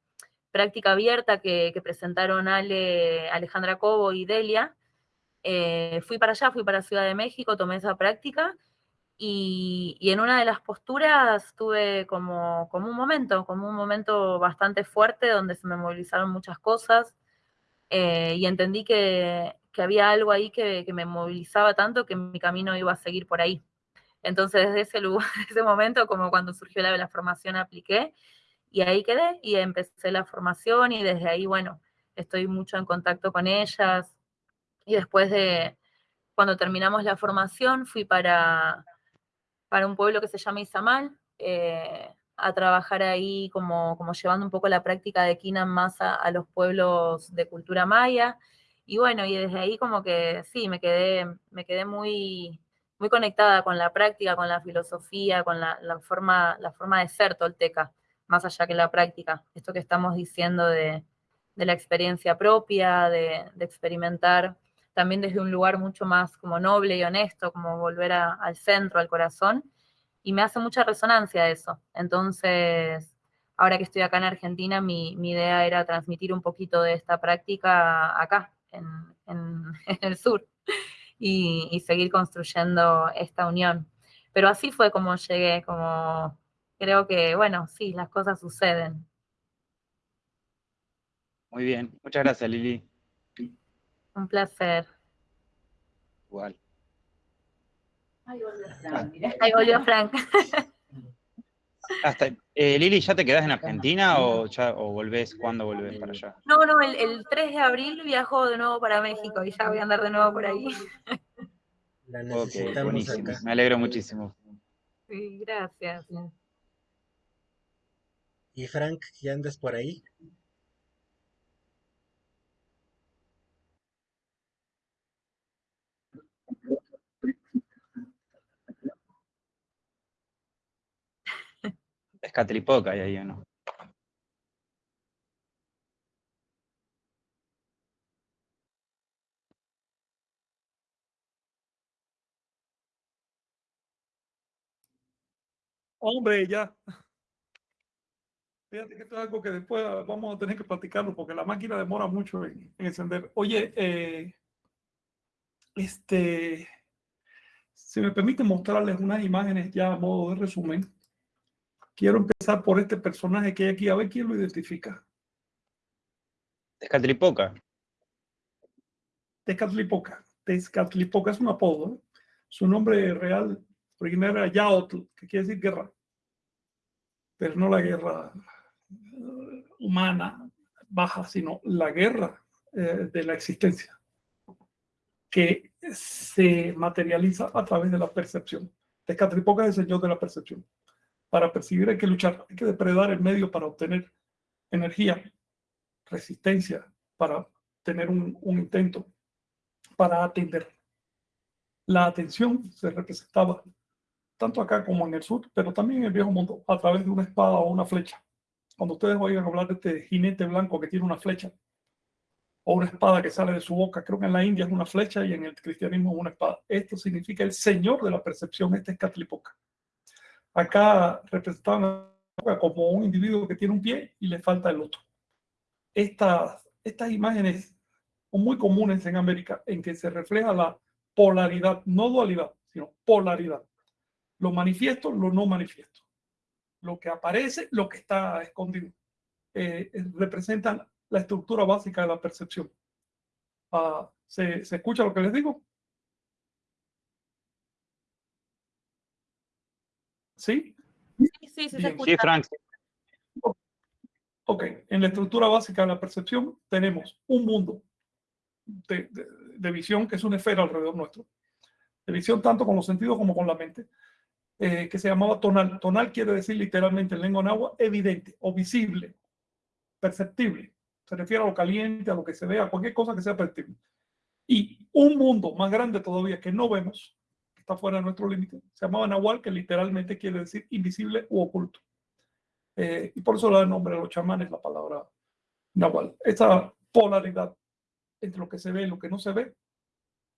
práctica abierta que, presentaron Ale, Alejandra Cobo y Delia, eh, fui para allá, fui para Ciudad de México, tomé esa práctica y, en una de las posturas tuve como, como, un momento, como un momento bastante fuerte donde se me movilizaron muchas cosas eh, y entendí que, que, había algo ahí que, que, me movilizaba tanto que mi camino iba a seguir por ahí. Entonces desde ese, lugar, ese momento, como cuando surgió la, la formación, apliqué y ahí quedé y empecé la formación y desde ahí, bueno, estoy mucho en contacto con ellas. Y después de, cuando terminamos la formación, fui para, para un pueblo que se llama Izamal, eh, a trabajar ahí como, como llevando un poco la práctica de Kinam más a, los pueblos de cultura maya. Y bueno, y desde ahí como que sí, me quedé, me quedé muy, muy conectada con la práctica, con la filosofía, con la, la forma, la forma de ser tolteca más allá que la práctica. Esto que estamos diciendo de, la experiencia propia, de, experimentar también desde un lugar mucho más como noble y honesto, como volver al centro, al corazón. Y me hace mucha resonancia eso. Entonces, ahora que estoy acá en Argentina, mi, idea era transmitir un poquito de esta práctica acá, en, el sur, y, y seguir construyendo esta unión. Pero así fue como llegué, como creo que, bueno, sí, las cosas suceden. Muy bien, muchas gracias Lili. Un placer. Igual. Ahí volvió Frank. Ahí volvió Frank. Hasta, eh, Lili, ¿ya te quedás en Argentina o, ya, o volvés? ¿Cuándo volvés para allá? No, no, el, 3 de abril viajo de nuevo para México y ya voy a andar de nuevo por ahí. La buenísimo. Me alegro muchísimo. Sí, gracias. ¿Y Frank, ya andas por ahí? Es Catripoca ahí, ¿o no? Hombre, ya. Fíjate que esto es algo que después vamos a tener que platicarlo porque la máquina demora mucho en, encender. Oye, eh, este, si me permite mostrarles unas imágenes ya a modo de resumen, quiero empezar por este personaje que hay aquí, a ver quién lo identifica. Tezcatlipoca. Tezcatlipoca. Tezcatlipoca es un apodo. Su nombre real primero era Yaotl, que quiere decir guerra. Pero no la guerra humana baja, sino la guerra eh, de la existencia, que se materializa a través de la percepción. Tezcatlipoca es el señor de la percepción. Para percibir hay que luchar, hay que depredar el medio para obtener energía, resistencia, para tener un, un intento, para atender. La atención se representaba tanto acá como en el sur, pero también en el viejo mundo, a través de una espada o una flecha cuando ustedes oigan hablar de este jinete blanco que tiene una flecha o una espada que sale de su boca, creo que en la India es una flecha y en el cristianismo es una espada. Esto significa el señor de la percepción, este es Catlipoca. Acá representaban como un individuo que tiene un pie y le falta el otro. Estas, estas imágenes son muy comunes en América en que se refleja la polaridad, no dualidad, sino polaridad. Lo manifiesto, lo no manifiesto lo que aparece, lo que está escondido. Eh, eh, representan la estructura básica de la percepción. Ah, ¿se, ¿se, escucha lo que les digo? ¿Sí? Sí, sí, sí, se escucha. sí Frank. Ok, en la estructura básica de la percepción tenemos un mundo de, de visión que es una esfera alrededor nuestro. De visión tanto con los sentidos como con la mente eh, que se llamaba tonal. Tonal quiere decir literalmente en lengua náhuatl evidente o visible, perceptible. Se refiere a lo caliente, a lo que se ve, a cualquier cosa que sea perceptible. Y un mundo más grande todavía que no vemos, que está fuera de nuestro límite, se llamaba Nahual, que literalmente quiere decir invisible u oculto. Eh, y por eso le da nombre a los chamanes la palabra Nahual. Esa polaridad entre lo que se ve y lo que no se ve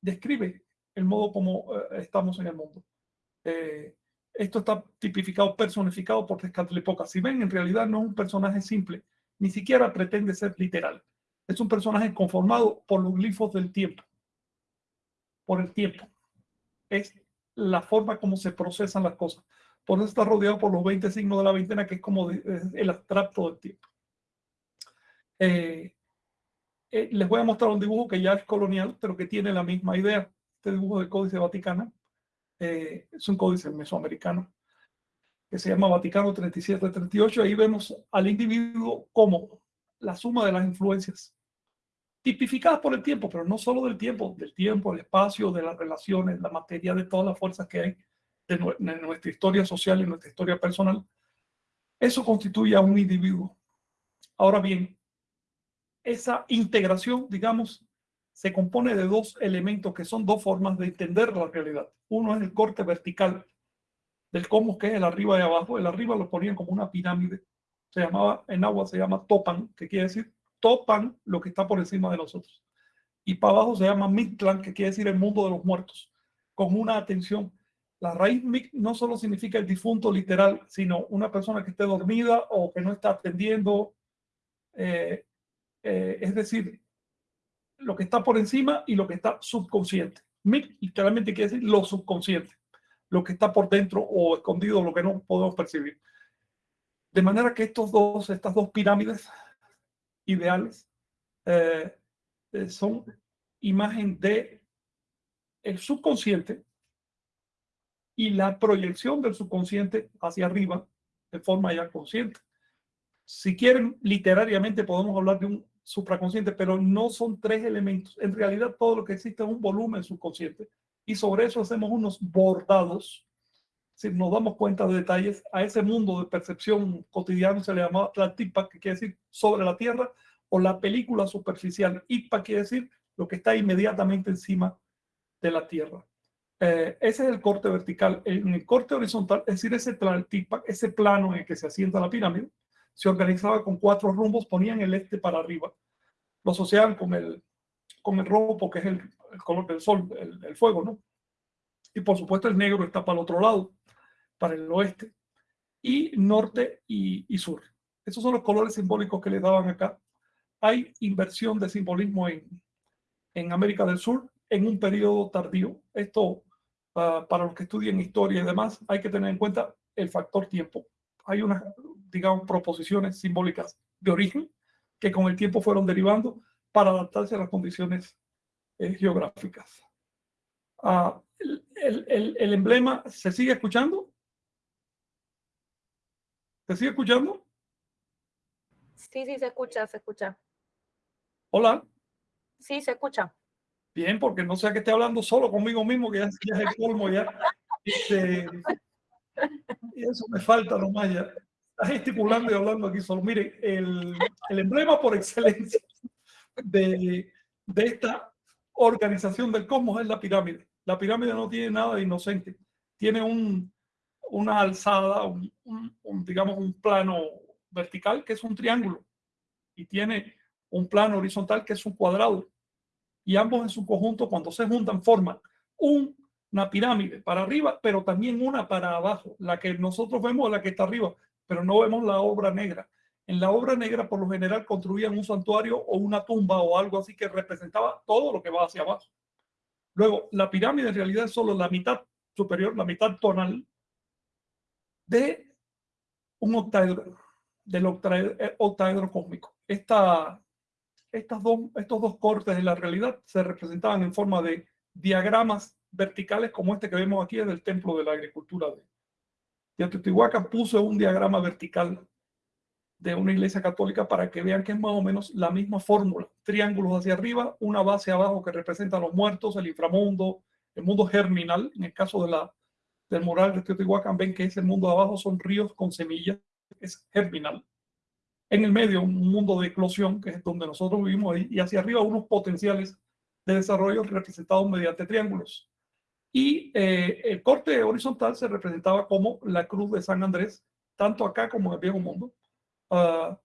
describe el modo como eh, estamos en el mundo. Eh, esto está tipificado, personificado por Tezcatlipoca. Si ven, en realidad no es un personaje simple, ni siquiera pretende ser literal. Es un personaje conformado por los glifos del tiempo, por el tiempo. Es la forma como se procesan las cosas. Por eso está rodeado por los 20 signos de la veintena, que es como el abstracto del tiempo. Eh, eh, les voy a mostrar un dibujo que ya es colonial, pero que tiene la misma idea. Este dibujo del Códice Vaticano eh, es un códice mesoamericano que se llama Vaticano 37-38. Ahí vemos al individuo como la suma de las influencias tipificadas por el tiempo, pero no solo del tiempo, del tiempo, el espacio, de las relaciones, la materia, de todas las fuerzas que hay de, nuestra historia social y nuestra historia personal. Eso constituye a un individuo. Ahora bien, esa integración, digamos, se compone de dos elementos que son dos formas de entender la realidad. Uno es el corte vertical del cómo que es el arriba y abajo. El arriba lo ponían como una pirámide. Se llamaba, en agua se llama topan, que quiere decir topan lo que está por encima de nosotros. Y para abajo se llama Mictlan, que quiere decir el mundo de los muertos, con una atención. La raíz Mic no solo significa el difunto literal, sino una persona que esté dormida o que no está atendiendo. Eh, eh, es decir, lo que está por encima y lo que está subconsciente. Literalmente quiere decir lo subconsciente, lo que está por dentro o escondido, lo que no podemos percibir. De manera que estos dos, estas dos pirámides ideales eh, eh, son imagen de el subconsciente y la proyección del subconsciente hacia arriba de forma ya consciente. Si quieren, literariamente podemos hablar de un supraconsciente, pero no son tres elementos. En realidad todo lo que existe es un volumen subconsciente y sobre eso hacemos unos bordados. Si nos damos cuenta de detalles, a ese mundo de percepción cotidiana se le llama la tipa, que quiere decir sobre la tierra, o la película superficial. Ipa quiere decir lo que está inmediatamente encima de la tierra. Eh, ese es el corte vertical. En el corte horizontal, es decir, ese, ese plano en el que se asienta la pirámide, se organizaba con cuatro rumbos, ponían el este para arriba, lo asociaban con el, con el rojo porque es el, color del sol, el, fuego, ¿no? Y por supuesto el negro está para el otro lado, para el oeste, y norte y, sur. Esos son los colores simbólicos que le daban acá. Hay inversión de simbolismo en, en América del Sur en un periodo tardío. Esto, uh, para los que estudian historia y demás, hay que tener en cuenta el factor tiempo. Hay unas digamos, proposiciones simbólicas de origen que con el tiempo fueron derivando para adaptarse a las condiciones eh, geográficas. Ah, el, el, el, emblema, ¿se sigue escuchando? ¿Se sigue escuchando? Sí, sí, se escucha, se escucha. Hola. Sí, se escucha. Bien, porque no sea que esté hablando solo conmigo mismo, que ya, ya es el colmo ya. Este, y eso me falta nomás ya está gesticulando y hablando aquí solo. Mire, el, el emblema por excelencia de, de, esta organización del cosmos es la pirámide. La pirámide no tiene nada de inocente. Tiene un, una alzada, un, un, digamos, un plano vertical que es un triángulo y tiene un plano horizontal que es un cuadrado. Y ambos en su conjunto, cuando se juntan, forman un, una pirámide para arriba, pero también una para abajo. La que nosotros vemos la que está arriba pero no vemos la obra negra. En la obra negra, por lo general, construían un santuario o una tumba o algo así que representaba todo lo que va hacia abajo. Luego, la pirámide en realidad es solo la mitad superior, la mitad tonal de un octaedro, del eh, octaedro, cósmico. Esta, estas dos, estos dos cortes de la realidad se representaban en forma de diagramas verticales como este que vemos aquí en el templo de la agricultura de, Teotihuacán puso un diagrama vertical de una iglesia católica para que vean que es más o menos la misma fórmula. Triángulos hacia arriba, una base abajo que representa a los muertos, el inframundo, el mundo germinal. En el caso de la, del mural de Teotihuacán ven que ese mundo abajo son ríos con semillas, es germinal. En el medio un mundo de eclosión, que es donde nosotros vivimos ahí, y hacia arriba unos potenciales de desarrollo representados mediante triángulos. Y eh, el corte horizontal se representaba como la cruz de San Andrés, tanto acá como en el Viejo Mundo. Ah,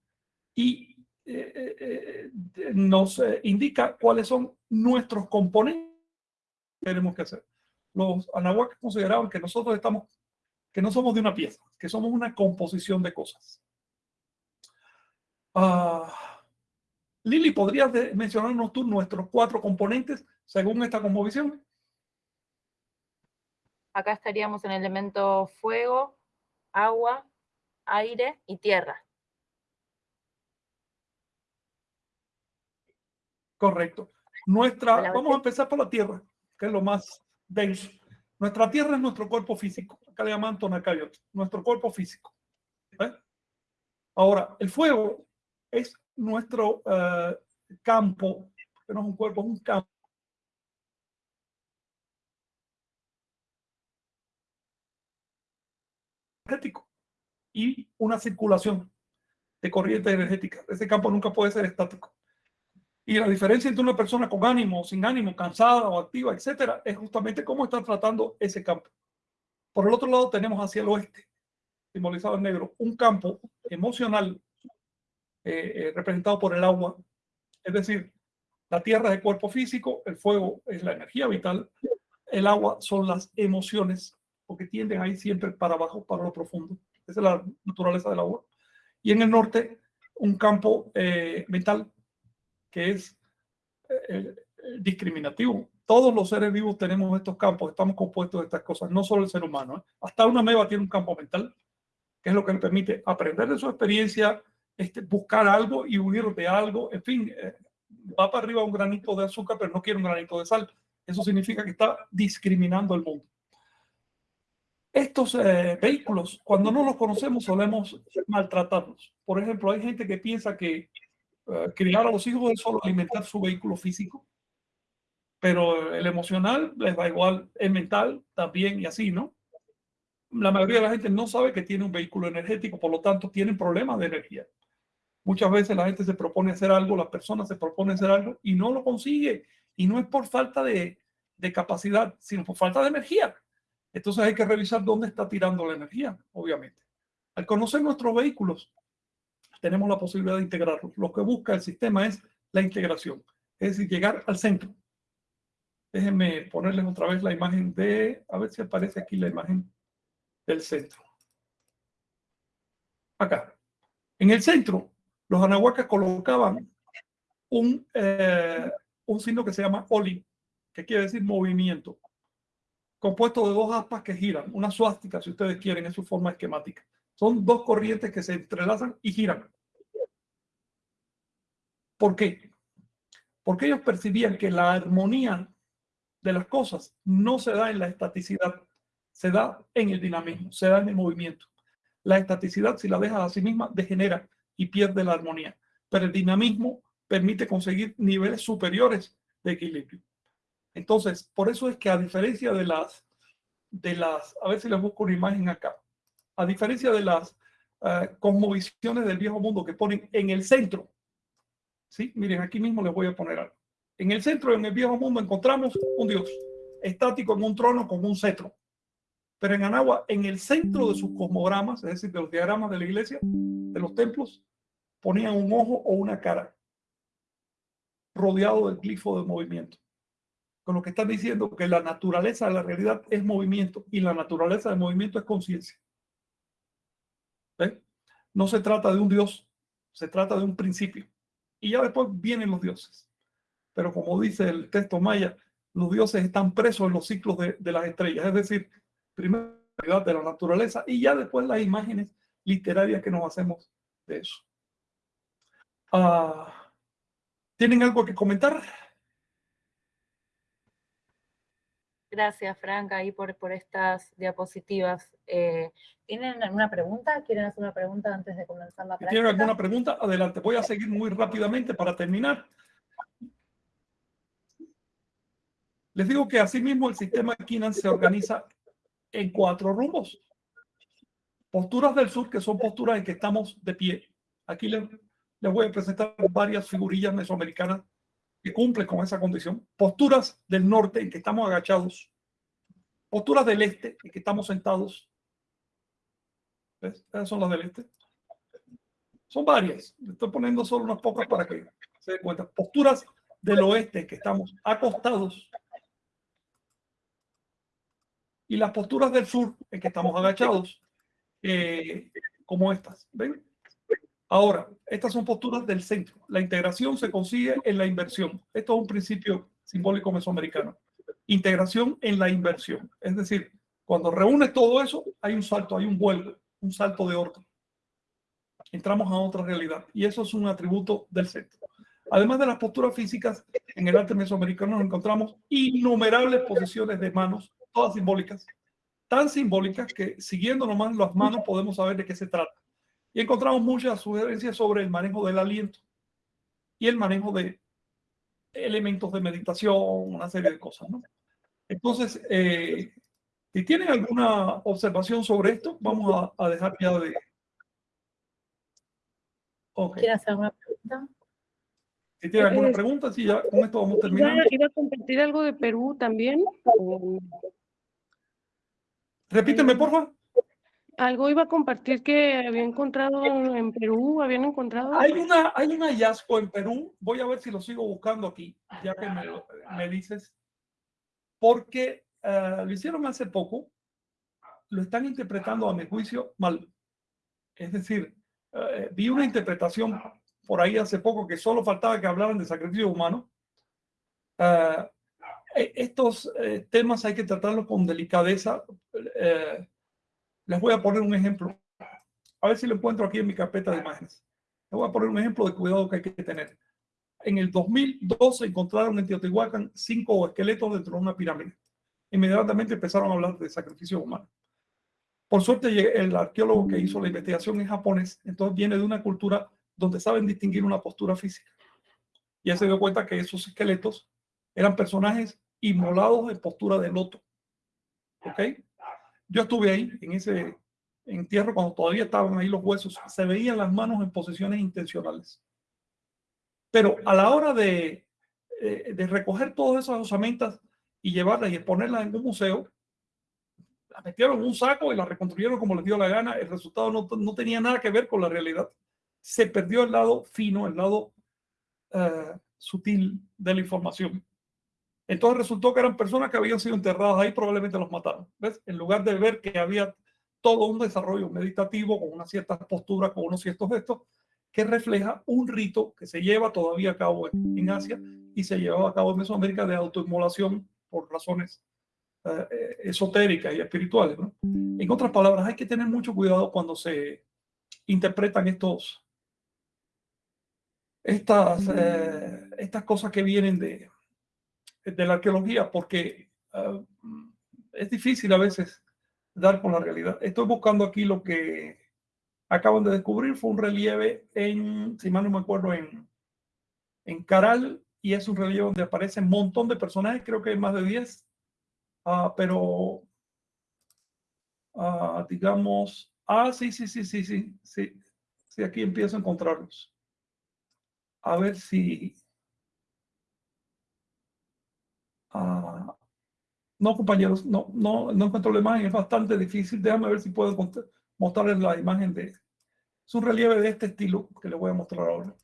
y eh, eh, nos indica cuáles son nuestros componentes que tenemos que hacer. Los anahuacas consideraban que nosotros estamos, que no somos de una pieza, que somos una composición de cosas. Ah, Lili, ¿podrías mencionarnos tú nuestros cuatro componentes según esta composición? Acá estaríamos en el elemento fuego, agua, aire y tierra. Correcto. Nuestra, vamos a empezar por la tierra, que es lo más denso. Nuestra tierra es nuestro cuerpo físico. Acá le llaman tonacayot, nuestro cuerpo físico. ¿eh? Ahora, el fuego es nuestro eh, campo, que no es un cuerpo, es un campo. Y una circulación de corriente energética. Ese campo nunca puede ser estático. Y la diferencia entre una persona con ánimo, sin ánimo, cansada o activa, etcétera, es justamente cómo está tratando ese campo. Por el otro lado, tenemos hacia el oeste, simbolizado en negro, un campo emocional eh, eh, representado por el agua. Es decir, la tierra es el cuerpo físico, el fuego es la energía vital, el agua son las emociones, porque tienden ahí siempre para abajo, para lo profundo. Esa es la naturaleza del agua. Y en el norte, un campo eh, mental que es discriminativo. Todos los seres vivos tenemos estos campos, estamos compuestos de estas cosas, no solo el ser humano. Hasta una meba tiene un campo mental, que es lo que le permite aprender de su experiencia, este, buscar algo y huir de algo. En fin, eh, va para arriba un granito de azúcar, pero no quiere un granito de sal. Eso significa que está discriminando el mundo. Estos eh, vehículos, cuando no los conocemos, solemos maltratarlos. Por ejemplo, hay gente que piensa que eh, criar a los hijos es solo alimentar su vehículo físico, pero el emocional les da igual, el mental también y así, ¿no? La mayoría de la gente no sabe que tiene un vehículo energético, por lo tanto tienen problemas de energía. Muchas veces la gente se propone hacer algo, las personas se proponen hacer algo y no lo consigue. Y no es por falta de, capacidad, sino por falta de energía. Entonces hay que revisar dónde está tirando la energía, obviamente. Al conocer nuestros vehículos, tenemos la posibilidad de integrarlos. Lo que busca el sistema es la integración, es decir, llegar al centro. Déjenme ponerles otra vez la imagen de, a ver si aparece aquí la imagen del centro. Acá. En el centro los anahuacas colocaban un, eh, un signo que se llama oli, que quiere decir movimiento, compuesto de dos aspas que giran, una suástica, si ustedes quieren, en su forma esquemática. Son dos corrientes que se entrelazan y giran. ¿Por qué? Porque ellos percibían que la armonía de las cosas no se da en la estaticidad, se da en el dinamismo, se da en el movimiento. La estaticidad, si la dejas a sí misma, degenera y pierde la armonía. Pero el dinamismo permite conseguir niveles superiores de equilibrio. Entonces, por eso es que a diferencia de las, de las, a ver si les busco una imagen acá, a diferencia de las uh, cosmovisiones del viejo mundo que ponen en el centro, ¿sí? Miren, aquí mismo les voy a poner algo. En el centro, en el viejo mundo, encontramos un Dios estático en un trono con un cetro. Pero en Anagua, en el centro de sus cosmogramas, es decir, de los diagramas de la iglesia, de los templos, ponían un ojo o una cara rodeado del glifo de movimiento. Con lo que están diciendo que la naturaleza de la realidad es movimiento y la naturaleza del movimiento es conciencia. No se trata de un Dios, se trata de un principio. Y ya después vienen los dioses. Pero como dice el texto maya, los dioses están presos en los ciclos de, de las estrellas. Es decir, primero de la naturaleza y ya después las imágenes literarias que nos hacemos de eso. Ah, ¿Tienen algo que comentar? Gracias, Franca, ahí por, por estas diapositivas. Eh, ¿Tienen alguna pregunta? ¿Quieren hacer una pregunta antes de comenzar la práctica? ¿Tienen alguna pregunta? Adelante. Voy a seguir muy rápidamente para terminar. Les digo que asimismo el sistema Kinan se organiza en cuatro rumbos. Posturas del sur, que son posturas en que estamos de pie. Aquí les, les voy a presentar varias figurillas mesoamericanas que cumplen con esa condición. Posturas del norte en que estamos agachados. Posturas del este en que estamos sentados. ¿Ves? Esas son las del este. Son varias. Estoy poniendo solo unas pocas para que se den cuenta. Posturas del oeste en que estamos acostados. Y las posturas del sur en que estamos agachados. Eh, como estas. ¿Ven? Ahora, estas son posturas del centro. La integración se consigue en la inversión. Esto es un principio simbólico mesoamericano. Integración en la inversión. Es decir, cuando reúnes todo eso, hay un salto, hay un vuelo, un salto de orden. Entramos a otra realidad y eso es un atributo del centro. Además de las posturas físicas, en el arte mesoamericano nos encontramos innumerables posiciones de manos, todas simbólicas, tan simbólicas que siguiendo nomás las manos podemos saber de qué se trata. Y encontramos muchas sugerencias sobre el manejo del aliento y el manejo de elementos de meditación, una serie de cosas. ¿no? Entonces, eh, si tienen alguna observación sobre esto, vamos a, a dejar ya de... Okay. ¿Quieren hacer una pregunta? Si tienen alguna pregunta, sí, ya con esto vamos terminando. ¿Iba, iba a compartir algo de Perú también? ¿O Repíteme, por favor. Algo iba a compartir que había encontrado en Perú, habían encontrado. Hay, una, hay un hallazgo en Perú, voy a ver si lo sigo buscando aquí, ya que me, me dices, porque eh, lo hicieron hace poco, lo están interpretando a mi juicio mal. Es decir, eh, vi una interpretación por ahí hace poco que solo faltaba que hablaran de sacrificio humano. E- estos temas hay que tratarlos con delicadeza. Les voy a poner un ejemplo. A ver si lo encuentro aquí en mi carpeta de imágenes. Les voy a poner un ejemplo de cuidado que hay que tener. En el 2012 encontraron en Teotihuacán cinco esqueletos dentro de una pirámide. Inmediatamente empezaron a hablar de sacrificio humano. Por suerte, el arqueólogo que hizo la investigación es japonés, entonces viene de una cultura donde saben distinguir una postura física. Y se dio cuenta que esos esqueletos eran personajes inmolados en postura de loto. ¿Ok? Yo estuve ahí en ese entierro cuando todavía estaban ahí los huesos. Se veían las manos en posiciones intencionales. Pero a la hora de, eh, recoger todas esas osamentas y llevarlas y exponerlas en un museo, las metieron en un saco y las reconstruyeron como les dio la gana. El resultado no, no tenía nada que ver con la realidad. Se perdió el lado fino, el lado eh, sutil de la información. Entonces resultó que eran personas que habían sido enterradas ahí, probablemente los mataron. ¿Ves? En lugar de ver que había todo un desarrollo meditativo con una cierta postura, con unos ciertos gestos, que refleja un rito que se lleva todavía a cabo en, Asia y se llevaba a cabo en Mesoamérica de autoinmolación por razones eh, esotéricas y espirituales. En otras palabras, hay que tener mucho cuidado cuando se interpretan estos, estas, eh, estas cosas que vienen de, de la arqueología, porque uh, es difícil a veces dar con la realidad. Estoy buscando aquí lo que acaban de descubrir, fue un relieve en, si mal no me acuerdo, en, en Caral, y es un relieve donde aparecen un montón de personajes, creo que hay más de 10, uh, pero uh, digamos, ah, sí, sí, sí, sí, sí, sí, sí, aquí empiezo a encontrarlos. A ver si... Uh, no, compañeros, no, no, no encuentro la imagen, es bastante difícil. Déjame ver si puedo mostrarles la imagen de... Es un relieve de este estilo que les voy a mostrar ahora.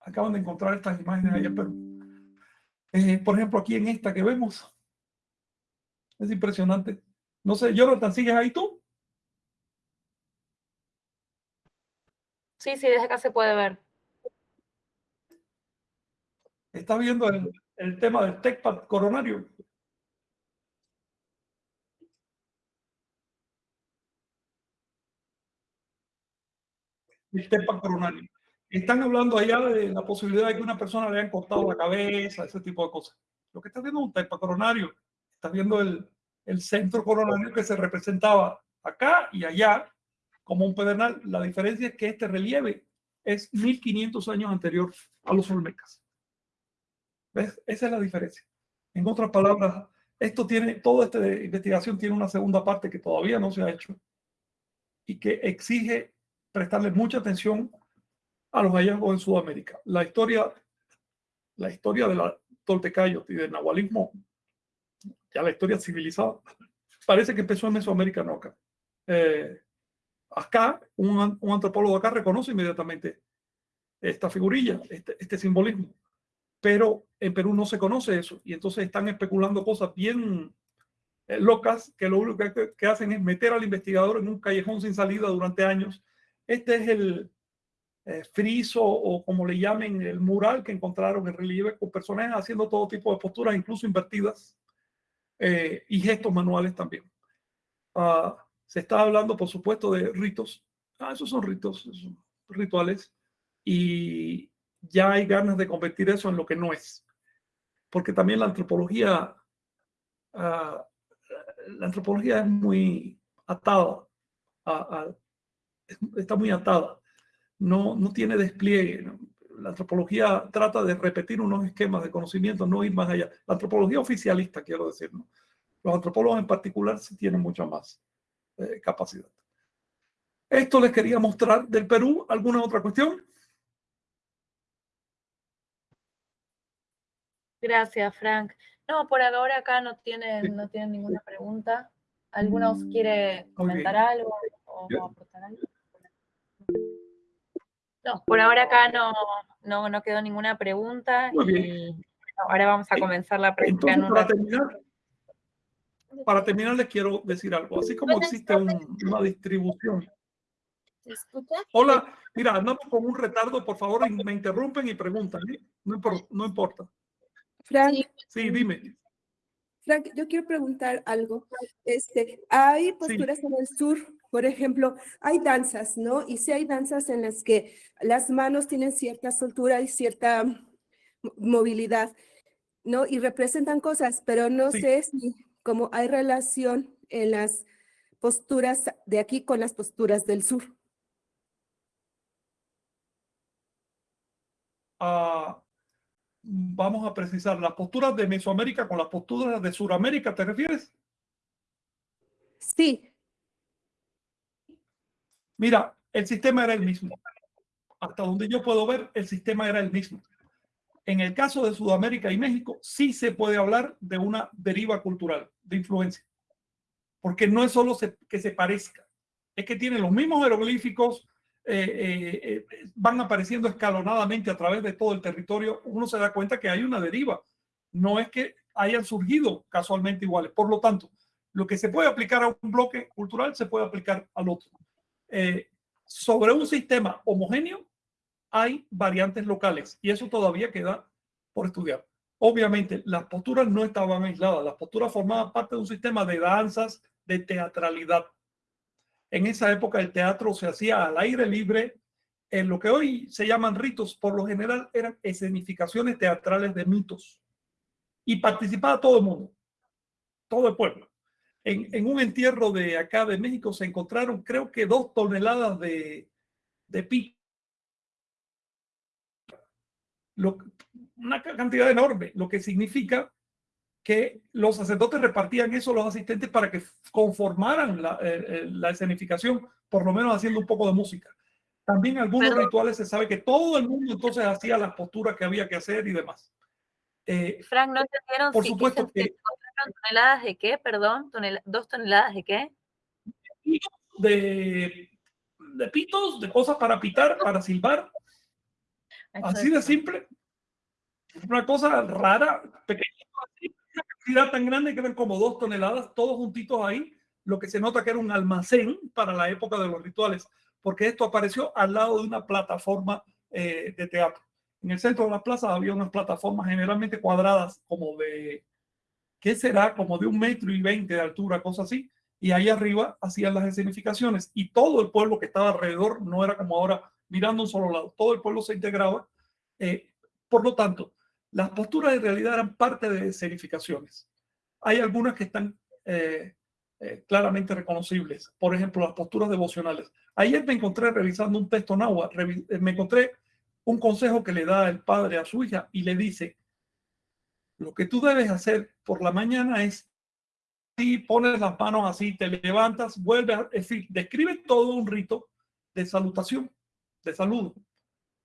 Acaban de encontrar estas imágenes ayer, pero... Eh, por ejemplo, aquí en esta que vemos. Es impresionante. No sé, Jonathan, ¿sigues ahí tú? Sí, sí, desde acá se puede ver. ¿Estás viendo el, el tema del TECPAD coronario? El TECPAD coronario. Están hablando allá de la posibilidad de que una persona le hayan cortado la cabeza, ese tipo de cosas. Lo que estás viendo es un TECPAD coronario. Estás viendo el, el centro coronario que se representaba acá y allá como un pedernal. La diferencia es que este relieve es 1500 años anterior a los olmecas. ¿Ves? Esa es la diferencia. En otras palabras, esto tiene, toda esta investigación tiene una segunda parte que todavía no se ha hecho, y que exige prestarle mucha atención a los hallazgos en Sudamérica. La historia, la historia de la Toltecayot y del nahualismo, ya la historia civilizada, parece que empezó en Mesoamérica, no acá. Eh, acá, un, un, antropólogo acá reconoce inmediatamente esta figurilla, este, este, simbolismo, pero en Perú no se conoce eso y entonces están especulando cosas bien eh, locas que lo único que, hacen es meter al investigador en un callejón sin salida durante años. Este es el eh, friso o como le llamen el mural que encontraron en relieve con personajes haciendo todo tipo de posturas, incluso invertidas, eh, y gestos manuales también. Uh, se está hablando, por supuesto, de ritos. Ah, esos son ritos, esos son rituales. Y ya hay ganas de convertir eso en lo que no es. Porque también la antropología, uh, la antropología es muy atada, está muy atada. No, no tiene despliegue. La antropología trata de repetir unos esquemas de conocimiento, no ir más allá. La antropología oficialista, quiero decir. ¿no? Los antropólogos en particular sí tienen mucho más eh, capacidad. Esto les quería mostrar del Perú. ¿Alguna otra cuestión? Gracias, Frank. No, por ahora acá no tienen, no tienen ninguna pregunta. ¿Alguno quiere comentar okay. algo o yeah. aportar algo? No, por ahora acá no, no, no quedó ninguna pregunta. Muy bien. Y ahora vamos a comenzar la práctica Entonces, para terminar, para terminar, les quiero decir algo. Así como existe un, una distribución. Hola, mira, andamos con un retardo, por favor, me interrumpen y preguntan. ¿eh? No, importa, no importa. Frank. Sí, dime. Frank, yo quiero preguntar algo. Este, hay posturas sí. en el sur, por ejemplo, hay danzas, ¿no? Y sí hay danzas en las que las manos tienen cierta soltura y cierta movilidad, ¿no? Y representan cosas, pero no sí. sé si como hay relación en las posturas de aquí con las posturas del sur. Uh, vamos a precisar, las posturas de Mesoamérica con las posturas de Suramérica, ¿te refieres? Sí. Mira, el sistema era el mismo. Hasta donde yo puedo ver, el sistema era el mismo. En el caso de Sudamérica y México, sí se puede hablar de una deriva cultural, de influencia. Porque no es solo se, que se parezca, es que tiene los mismos jeroglíficos, eh, eh, eh, van apareciendo escalonadamente a través de todo el territorio. Uno se da cuenta que hay una deriva. No es que hayan surgido casualmente iguales. Por lo tanto, lo que se puede aplicar a un bloque cultural se puede aplicar al otro. Eh, sobre un sistema homogéneo hay variantes locales y eso todavía queda por estudiar. Obviamente, las posturas no estaban aisladas, las posturas formaban parte de un sistema de danzas, de teatralidad. En esa época el teatro se hacía al aire libre, en lo que hoy se llaman ritos, por lo general eran escenificaciones teatrales de mitos. Y participaba todo el mundo, todo el pueblo. En, un entierro de acá de México se encontraron creo que dos toneladas de, de. Lo, una cantidad enorme, lo que significa que los sacerdotes repartían eso a los asistentes para que conformaran la, eh, la, escenificación, por lo menos haciendo un poco de música. También algunos Pero, rituales se sabe que todo el mundo entonces hacía las posturas que había que hacer y demás. Eh, Frank, ¿no entendieron por si supuesto que, toneladas de qué? Perdón, tonel dos toneladas de qué? De, de pitos, de cosas para pitar, para silbar. Así de simple. Una cosa rara, pequeña, una cantidad tan grande que eran como dos toneladas, todos juntitos ahí, lo que se nota que era un almacén para la época de los rituales, porque esto apareció al lado de una plataforma eh, de teatro. En el centro de la plaza había unas plataformas generalmente cuadradas, como de, ¿qué será? Como de un metro y veinte de altura, cosa así. Y ahí arriba hacían las escenificaciones y todo el pueblo que estaba alrededor no era como ahora mirando un solo lado, todo el pueblo se integraba. Eh, por lo tanto, las posturas en realidad eran parte de escenificaciones. Hay algunas que están eh, eh, claramente reconocibles. Por ejemplo, las posturas devocionales. Ayer me encontré revisando un texto náhuatl, me encontré un consejo que le da el padre a su hija y le dice, lo que tú debes hacer por la mañana es así, pones las manos así, te levantas, vuelves, a, es decir, describe todo un rito de salutación, de saludo,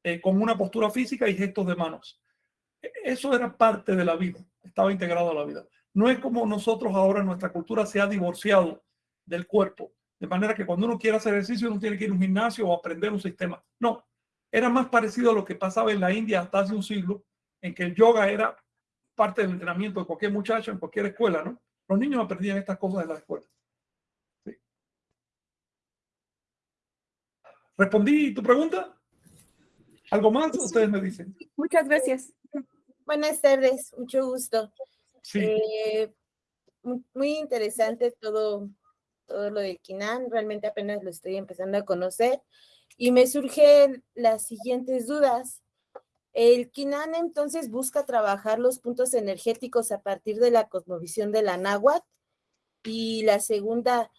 eh, con una postura física y gestos de manos. E, eso era parte de la vida, estaba integrado a la vida. No es como nosotros ahora, nuestra cultura se ha divorciado del cuerpo, de manera que cuando uno quiere hacer ejercicio uno tiene que ir a un gimnasio o aprender un sistema. No, era más parecido a lo que pasaba en la India hasta hace un siglo, en que el yoga era parte del entrenamiento de cualquier muchacho en cualquier escuela, ¿no? Los niños aprendían estas cosas en la escuela. Sí. ¿Respondí tu pregunta? ¿Algo más? Ustedes me dicen. Muchas gracias. Buenas tardes, mucho gusto. Sí. Eh, mu- muy interesante todo, todo lo de Kinan, realmente apenas lo estoy empezando a conocer y me surgen las siguientes dudas. El Kinan entonces busca trabajar los puntos energéticos a partir de la cosmovisión de la náhuatl y la segunda,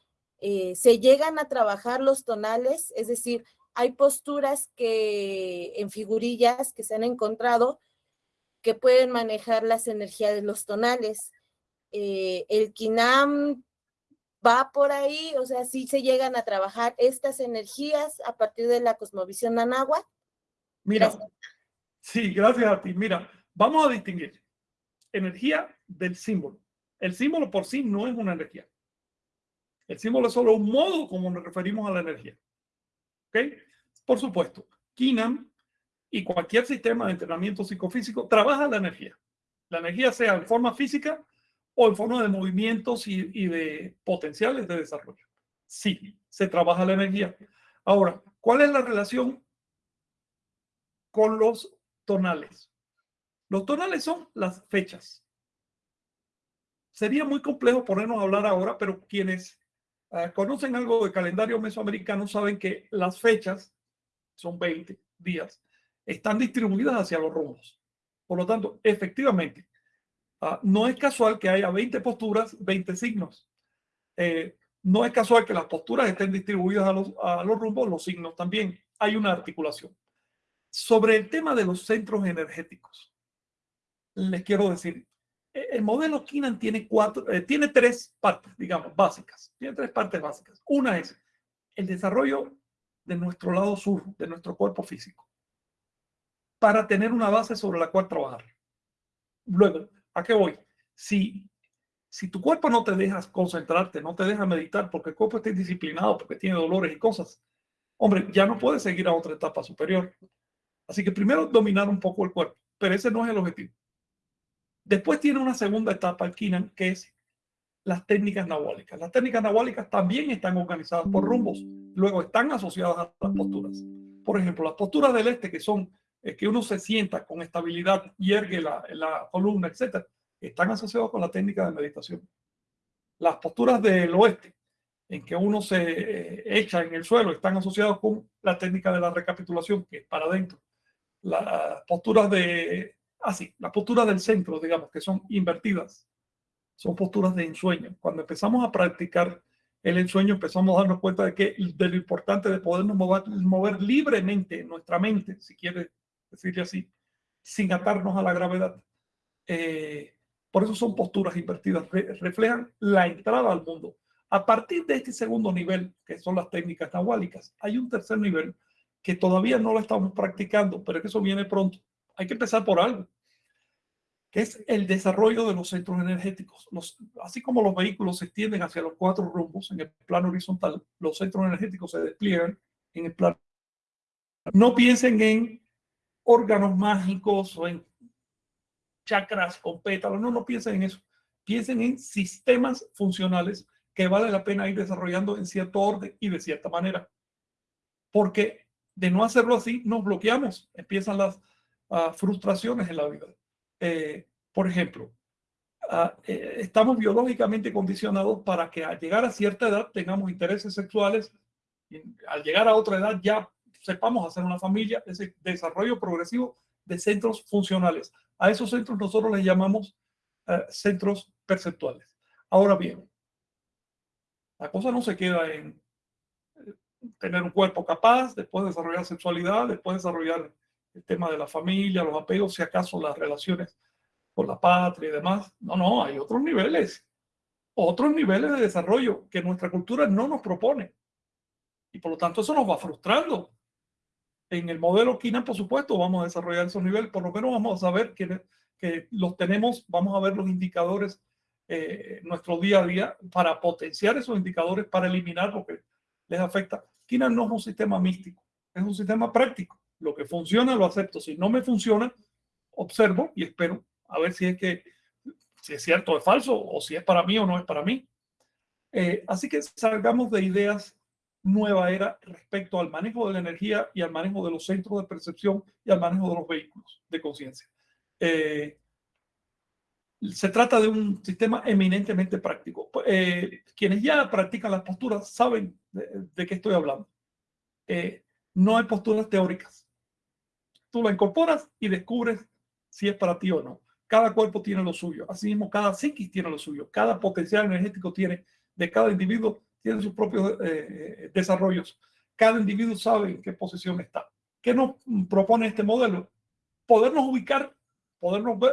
eh, ¿se llegan a trabajar los tonales? Es decir, hay posturas que en figurillas que se han encontrado que pueden manejar las energías de los tonales. Eh, el Kinam va por ahí, o sea, sí se llegan a trabajar estas energías a partir de la cosmovisión anáhuatl. Mira, Gracias. sí, gracias a ti. Mira, vamos a distinguir energía del símbolo. El símbolo por sí no es una energía. El símbolo es solo un modo como nos referimos a la energía. ¿Ok? Por supuesto, Kinam y cualquier sistema de entrenamiento psicofísico trabaja la energía. La energía sea en forma física o en forma de movimientos y, de potenciales de desarrollo. Sí, se trabaja la energía. Ahora, ¿cuál es la relación con los tonales? Los tonales son las fechas. Sería muy complejo ponernos a hablar ahora, pero quienes conocen algo de calendario mesoamericano saben que las fechas, son 20 días, están distribuidas hacia los rumbos. Por lo tanto, efectivamente, uh, no es casual que haya 20 posturas, 20 signos. Eh, no es casual que las posturas estén distribuidas a los, a los rumbos, los signos también. Hay una articulación. Sobre el tema de los centros energéticos, les quiero decir, el modelo Kinan tiene cuatro, eh, tiene tres partes, digamos, básicas. Tiene tres partes básicas. Una es el desarrollo de nuestro lado sur, de nuestro cuerpo físico, para tener una base sobre la cual trabajar. Luego, ¿a qué voy? Si, si tu cuerpo no te dejas concentrarte, no te deja meditar, porque el cuerpo está indisciplinado, porque tiene dolores y cosas, hombre, ya no puedes seguir a otra etapa superior. Así que primero dominar un poco el cuerpo, pero ese no es el objetivo. Después tiene una segunda etapa el Kinan, que es las técnicas nahuálicas. Las técnicas nahuálicas también están organizadas por rumbos, luego están asociadas a las posturas. Por ejemplo, las posturas del este, que son eh, que uno se sienta con estabilidad y ergue la, la columna, etcétera, están asociadas con la técnica de meditación. Las posturas del oeste, en que uno se eh, echa en el suelo, están asociadas con la técnica de la recapitulación, que es para adentro. Las posturas de así, las posturas del centro, digamos, que son invertidas, son posturas de ensueño. Cuando empezamos a practicar el ensueño, empezamos a darnos cuenta de que de lo importante de podernos mover, mover libremente nuestra mente, si quiere decirle así, sin atarnos a la gravedad. Eh, por eso son posturas invertidas, re, reflejan la entrada al mundo. A partir de este segundo nivel, que son las técnicas nahuálicas, hay un tercer nivel que todavía no lo estamos practicando, pero que eso viene pronto, hay que empezar por algo, que es el desarrollo de los centros energéticos. Los, así como los vehículos se extienden hacia los cuatro rumbos en el plano horizontal, los centros energéticos se despliegan en el plano. No piensen en órganos mágicos o en chakras con pétalos, no, no piensen en eso. Piensen en sistemas funcionales que vale la pena ir desarrollando en cierto orden y de cierta manera. Porque de no hacerlo así, nos bloqueamos, empiezan las frustraciones en la vida. Eh, por ejemplo, eh, estamos biológicamente condicionados para que al llegar a cierta edad tengamos intereses sexuales al llegar a otra edad ya sepamos hacer una familia, ese desarrollo progresivo de centros funcionales. A esos centros nosotros les llamamos uh, centros perceptuales. Ahora bien, la cosa no se queda en tener un cuerpo capaz, después desarrollar sexualidad, después desarrollar el tema de la familia, los apegos, si acaso las relaciones con la patria y demás. No, no, hay otros niveles. otros niveles de desarrollo que nuestra cultura no nos propone. Y por lo tanto eso nos va frustrando. En el modelo KINA, por supuesto, vamos a desarrollar esos niveles, por lo menos vamos a saber que, que los tenemos, vamos a ver los indicadores eh, nuestro día a día para potenciar esos indicadores, para eliminar lo que les afecta. KINA no es un sistema místico, es un sistema práctico. Lo que funciona lo acepto. Si no me funciona, observo y espero a ver si es que si es cierto o es falso o si es para mí o no es para mí. Eh, así que salgamos de ideas nueva era respecto al manejo de la energía y al manejo de los centros de percepción y al manejo de los vehículos de conciencia. Eh, se trata de un sistema eminentemente práctico. Eh, quienes ya practican las posturas saben de, qué estoy hablando. Eh, no hay posturas teóricas. Tú la incorporas y descubres si es para ti o no. Cada cuerpo tiene lo suyo. Asimismo, cada psiquis tiene lo suyo. Cada potencial energético tiene, de cada individuo, tiene sus propios eh, desarrollos. Cada individuo sabe en qué posición está. ¿Qué nos propone este modelo? Podernos ubicar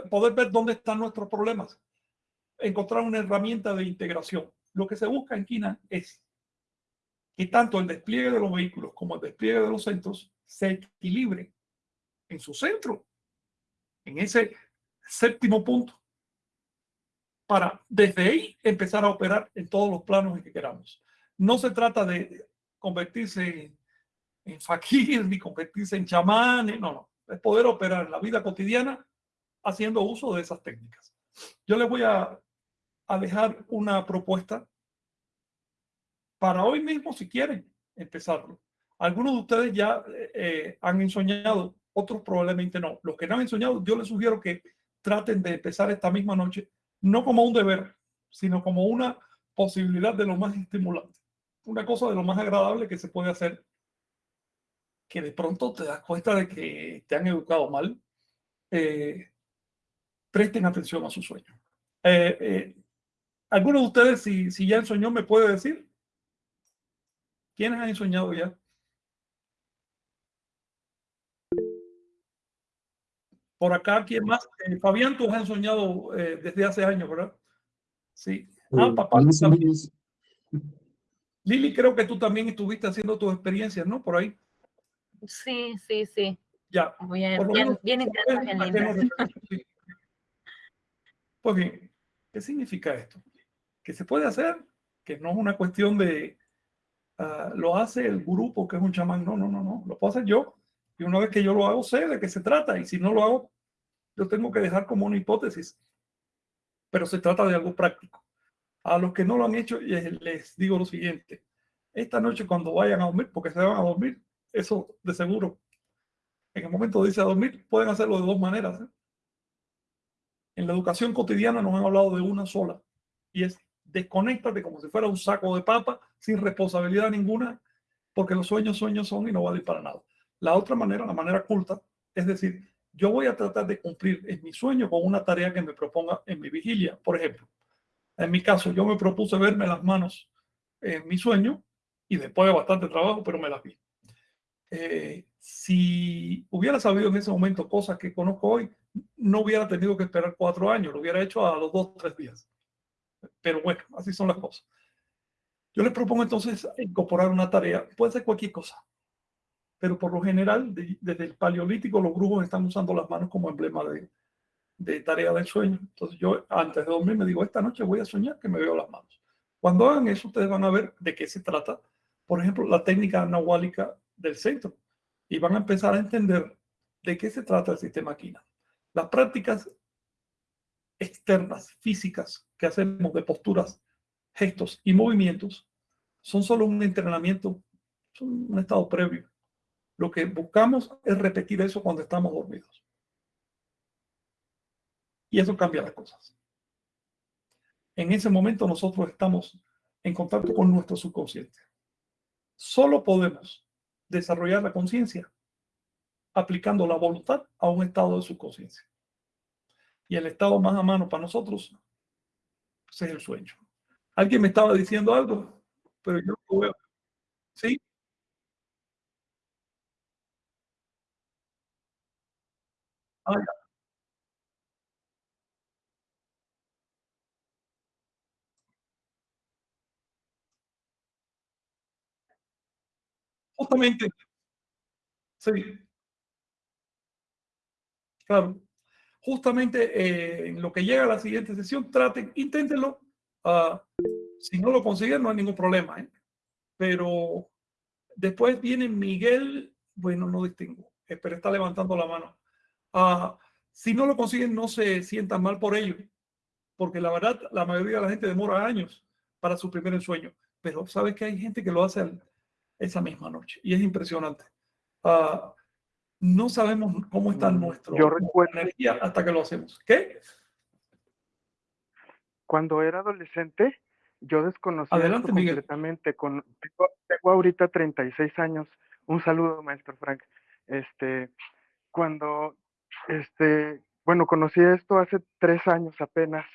poder ver dónde están nuestros problemas, encontrar una herramienta de integración. Lo que se busca en Kina es que tanto el despliegue de los vehículos como el despliegue de los centros se equilibre en su centro, en ese séptimo punto, para desde ahí empezar a operar en todos los planos en que queramos. No se trata de convertirse en, fakir ni convertirse en chamán, no, no, es poder operar en la vida cotidiana haciendo uso de esas técnicas. Yo les voy a, dejar una propuesta para hoy mismo, si quieren empezarlo. Algunos de ustedes ya eh, eh, han ensoñado, otros probablemente no. Los que no han ensoñado, yo les sugiero que traten de empezar esta misma noche, no como un deber, sino como una posibilidad de lo más estimulante, una cosa de lo más agradable que se puede hacer, que de pronto te das cuenta de que te han educado mal, eh, presten atención a su sueño. Eh, eh, ¿Alguno de ustedes, si, si ya ensoñó, me puede decir? ¿Quiénes han soñado ya? Por acá, ¿quién más? Eh, Fabián, tú has soñado desde hace años, ¿verdad? Sí. Ah, papá. Lili, creo que tú también estuviste haciendo tus experiencias, ¿no? Por ahí. Sí, sí, sí. Ya. Bien, bien, bien, bien, pues bien, ¿qué significa esto? Que se puede hacer, que no es una cuestión de ah, lo hace el grupo que es un chamán. No, no, no, no. Lo puedo hacer yo. Y una vez que yo lo hago, sé de qué se trata. Y si no lo hago, yo tengo que dejar como una hipótesis. Pero se trata de algo práctico. A los que no lo han hecho, les digo lo siguiente. Esta noche cuando vayan a dormir, porque se van a dormir, eso de seguro. En el momento de irse a dormir, pueden hacerlo de dos maneras. ¿eh? En la educación cotidiana nos han hablado de una sola y es desconéctate como si fuera un saco de papa sin responsabilidad ninguna, porque los sueños sueños son y no valen para nada. La otra manera, la manera culta, es decir, yo voy a tratar de cumplir en mi sueño con una tarea que me proponga en mi vigilia. Por ejemplo, en mi caso, yo me propuse verme las manos en mi sueño y después de bastante trabajo, pero me las vi. Eh, si hubiera sabido en ese momento cosas que conozco hoy, no hubiera tenido que esperar cuatro años, lo hubiera hecho a los dos tres días. Pero bueno, así son las cosas. Yo les propongo entonces incorporar una tarea, puede ser cualquier cosa, pero por lo general, desde el paleolítico, los brujos están usando las manos como emblema de, de tarea del sueño. Entonces yo antes de dormir me digo, esta noche voy a soñar que me veo las manos. Cuando hagan eso, ustedes van a ver de qué se trata. Por ejemplo, la técnica nahuálica del centro. Y van a empezar a entender de qué se trata el sistema Quina. Las prácticas externas, físicas, que hacemos de posturas, gestos y movimientos, son solo un entrenamiento, son un estado previo. Lo que buscamos es repetir eso cuando estamos dormidos. Y eso cambia las cosas. En ese momento nosotros estamos en contacto con nuestro subconsciente. Solo podemos desarrollar la conciencia aplicando la voluntad a un estado de subconsciencia. Y el estado más a mano para nosotros es el sueño. Alguien me estaba diciendo algo, pero yo no veo. ¿Sí? Justamente. Sí. Claro. Justamente eh, en lo que llega a la siguiente sesión, traten, inténtenlo. Ah, si no lo consiguen, no hay ningún problema. ¿eh? Pero después viene Miguel, bueno, no distingo, eh, pero está levantando la mano. Ah, si no lo consiguen, no se sientan mal por ello, porque la verdad, la mayoría de la gente demora años para su primer ensueño, pero sabes que hay gente que lo hace al- esa misma noche y es impresionante. Ah, no sabemos cómo está Mm, nuestro yo recuerdo- energía hasta que lo hacemos. ¿Qué? Cuando era adolescente, yo desconocía Adelante, completamente. Con, tengo, tengo ahorita 36 años. Un saludo, maestro Frank. Este, cuando, este, bueno, conocí esto hace tres años apenas,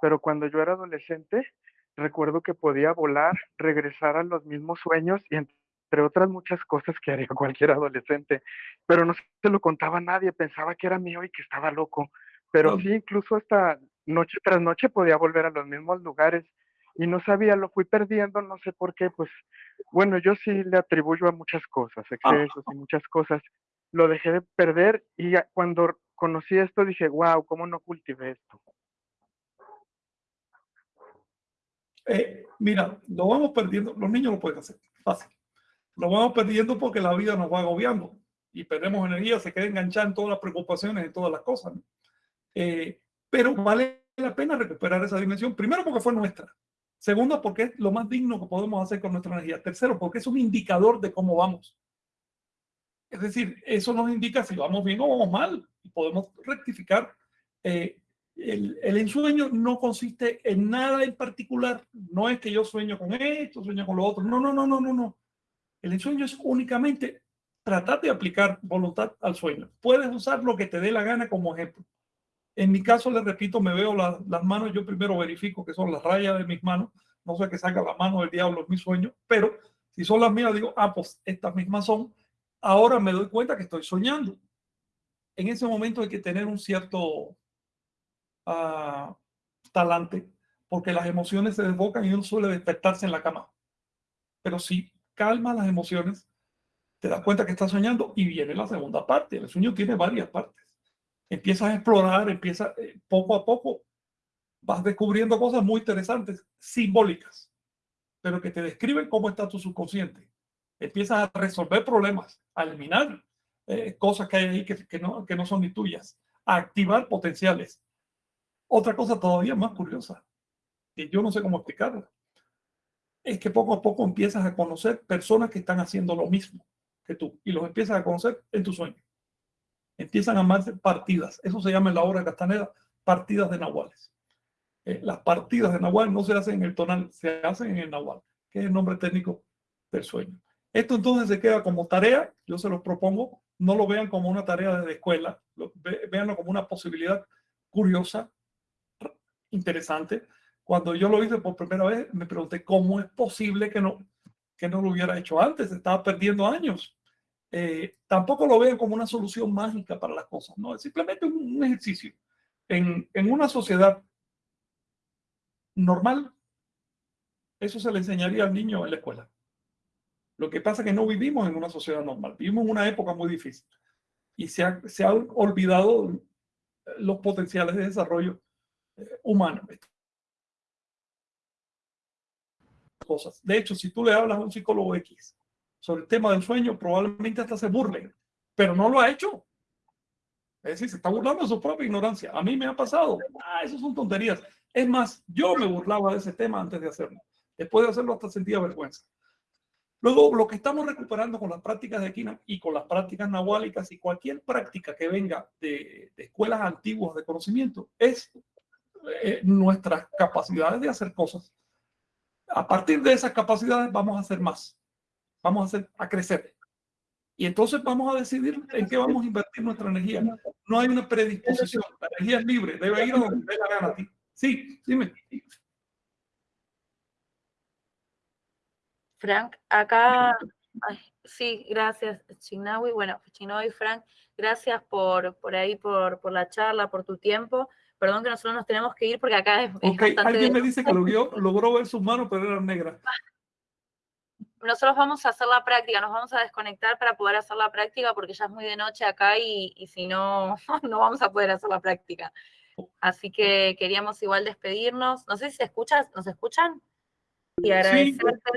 pero cuando yo era adolescente, recuerdo que podía volar, regresar a los mismos sueños y entre otras muchas cosas que haría cualquier adolescente, pero no se lo contaba a nadie, pensaba que era mío y que estaba loco, pero sí, incluso hasta noche tras noche podía volver a los mismos lugares y no sabía, lo fui perdiendo, no sé por qué, pues bueno, yo sí le atribuyo a muchas cosas, excesos y muchas cosas. Lo dejé de perder y cuando conocí esto dije, wow, ¿cómo no cultivé esto? Eh, mira, lo vamos perdiendo, los niños lo pueden hacer, fácil. Lo vamos perdiendo porque la vida nos va agobiando y perdemos energía, se queda enganchada en todas las preocupaciones, en todas las cosas. Eh, pero vale la pena recuperar esa dimensión, primero porque fue nuestra, segundo porque es lo más digno que podemos hacer con nuestra energía, tercero porque es un indicador de cómo vamos. Es decir, eso nos indica si vamos bien o vamos mal podemos rectificar. Eh, el, el ensueño no consiste en nada en particular. No es que yo sueño con esto, sueño con lo otro. No, no, no, no, no, no. El ensueño es únicamente tratar de aplicar voluntad al sueño. Puedes usar lo que te dé la gana como ejemplo. En mi caso, les repito, me veo la- las manos, yo primero verifico que son las rayas de mis manos, no sé que saca la mano del diablo en mi sueño, pero si son las mías, digo, ah, pues estas mismas son. Ahora me doy cuenta que estoy soñando. En ese momento hay que tener un cierto ah, talante, porque las emociones se desbocan y uno suele despertarse en la cama. Pero si calma las emociones, te das cuenta que estás soñando y viene la segunda parte. El sueño tiene varias partes. Empiezas a explorar, empieza eh, poco a poco, vas descubriendo cosas muy interesantes, simbólicas, pero que te describen cómo está tu subconsciente. Empiezas a resolver problemas, a eliminar eh, cosas que hay ahí que, no, que no son ni tuyas, a activar potenciales. Otra cosa todavía más curiosa, que yo no sé cómo explicarla, es que poco a poco empiezas a conocer personas que están haciendo lo mismo que tú y los empiezas a conocer en tu sueño. Empiezan a amarse partidas. Eso se llama en la obra de Castaneda partidas de nahuales. Eh, las partidas de nahual no se hacen en el tonal, se hacen en el nahual, que es el nombre técnico del sueño. Esto entonces se queda como tarea, yo se los propongo, no lo vean como una tarea de escuela, lo, ve, véanlo como una posibilidad curiosa, interesante. Cuando yo lo hice por primera vez, me pregunté cómo es posible que no, que no lo hubiera hecho antes, estaba perdiendo años. Eh, tampoco lo vean como una solución mágica para las cosas, no, es simplemente un, un ejercicio. En, en una sociedad normal, eso se le enseñaría al niño en la escuela. Lo que pasa es que no vivimos en una sociedad normal, vivimos en una época muy difícil y se ha, se ha olvidado los potenciales de desarrollo eh, humano. Cosas. De hecho, si tú le hablas a un psicólogo X sobre el tema del sueño, probablemente hasta se burlen, pero no lo ha hecho. Es decir, se está burlando de su propia ignorancia. A mí me ha pasado. Ah, eso son tonterías. Es más, yo me burlaba de ese tema antes de hacerlo. Después de hacerlo hasta sentía vergüenza. Luego, lo que estamos recuperando con las prácticas de Kina y con las prácticas nahuálicas y cualquier práctica que venga de, de escuelas antiguas de conocimiento es eh, nuestras capacidades de hacer cosas. A partir de esas capacidades vamos a hacer más. Vamos a, hacer, a crecer. Y entonces vamos a decidir en qué vamos a invertir nuestra energía. No hay una predisposición. La energía es libre. Debe ir a donde dé la gana a ti. Sí, dime. Frank, acá, ay, sí, gracias, Chinawi. Bueno, Chinawi, Frank, gracias por, por ahí, por, por la charla, por tu tiempo. Perdón que nosotros nos tenemos que ir porque acá es, es Ok, bastante... alguien me dice que logró, logró ver sus manos, pero eran negras. nosotros vamos a hacer la práctica, nos vamos a desconectar para poder hacer la práctica porque ya es muy de noche acá y, y si no, no vamos a poder hacer la práctica. Así que queríamos igual despedirnos. No sé si se escucha, ¿nos escuchan? Y agradecerte,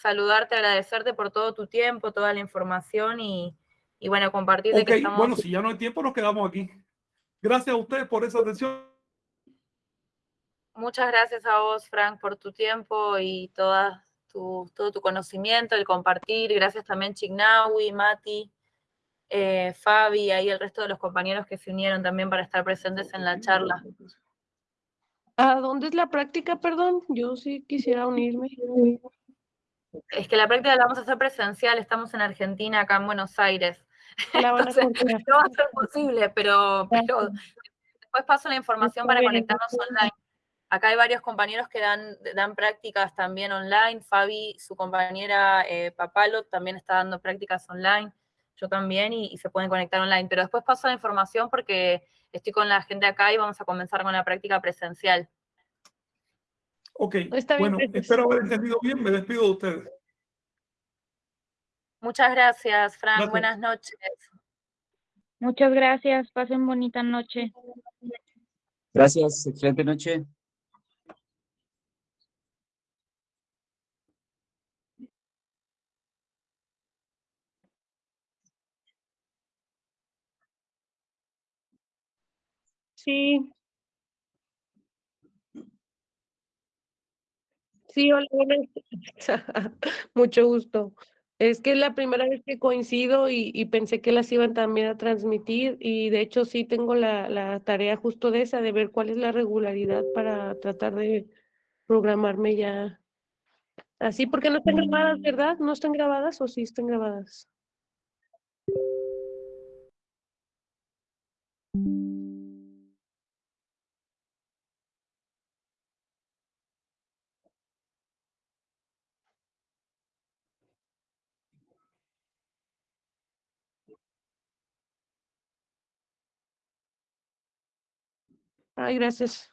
saludarte, agradecerte por todo tu tiempo, toda la información y, y bueno, compartir de Ok, que estamos... bueno, si ya no hay tiempo, nos quedamos aquí. Gracias a ustedes por esa atención. Muchas gracias a vos, Frank, por tu tiempo y toda tu, todo tu conocimiento, el compartir. Gracias también Chignawi, Mati, eh, Fabi, ahí el resto de los compañeros que se unieron también para estar presentes en la charla. ¿A dónde es la práctica, perdón? Yo sí quisiera unirme. Es que la práctica la vamos a hacer presencial, estamos en Argentina, acá en Buenos Aires. Entonces, no va a ser posible, pero, pero después paso la información para conectarnos online. Acá hay varios compañeros que dan, dan prácticas también online. Fabi, su compañera eh, Papalo, también está dando prácticas online. Yo también, y, y se pueden conectar online. Pero después paso la información porque estoy con la gente acá y vamos a comenzar con la práctica presencial. Ok, Está bien, bueno, espero haber entendido bien. Me despido de ustedes. Muchas gracias, Frank. Gracias. Buenas noches. Muchas gracias, pasen bonita noche. Gracias, excelente noche. Sí. Sí, hola, buenas. Mucho gusto. Es que es la primera vez que coincido y, y pensé que las iban también a transmitir y de hecho sí tengo la, la tarea justo de esa, de ver cuál es la regularidad para tratar de programarme ya así, porque no están grabadas, ¿verdad? ¿No están grabadas o sí están grabadas? Ay, gracias.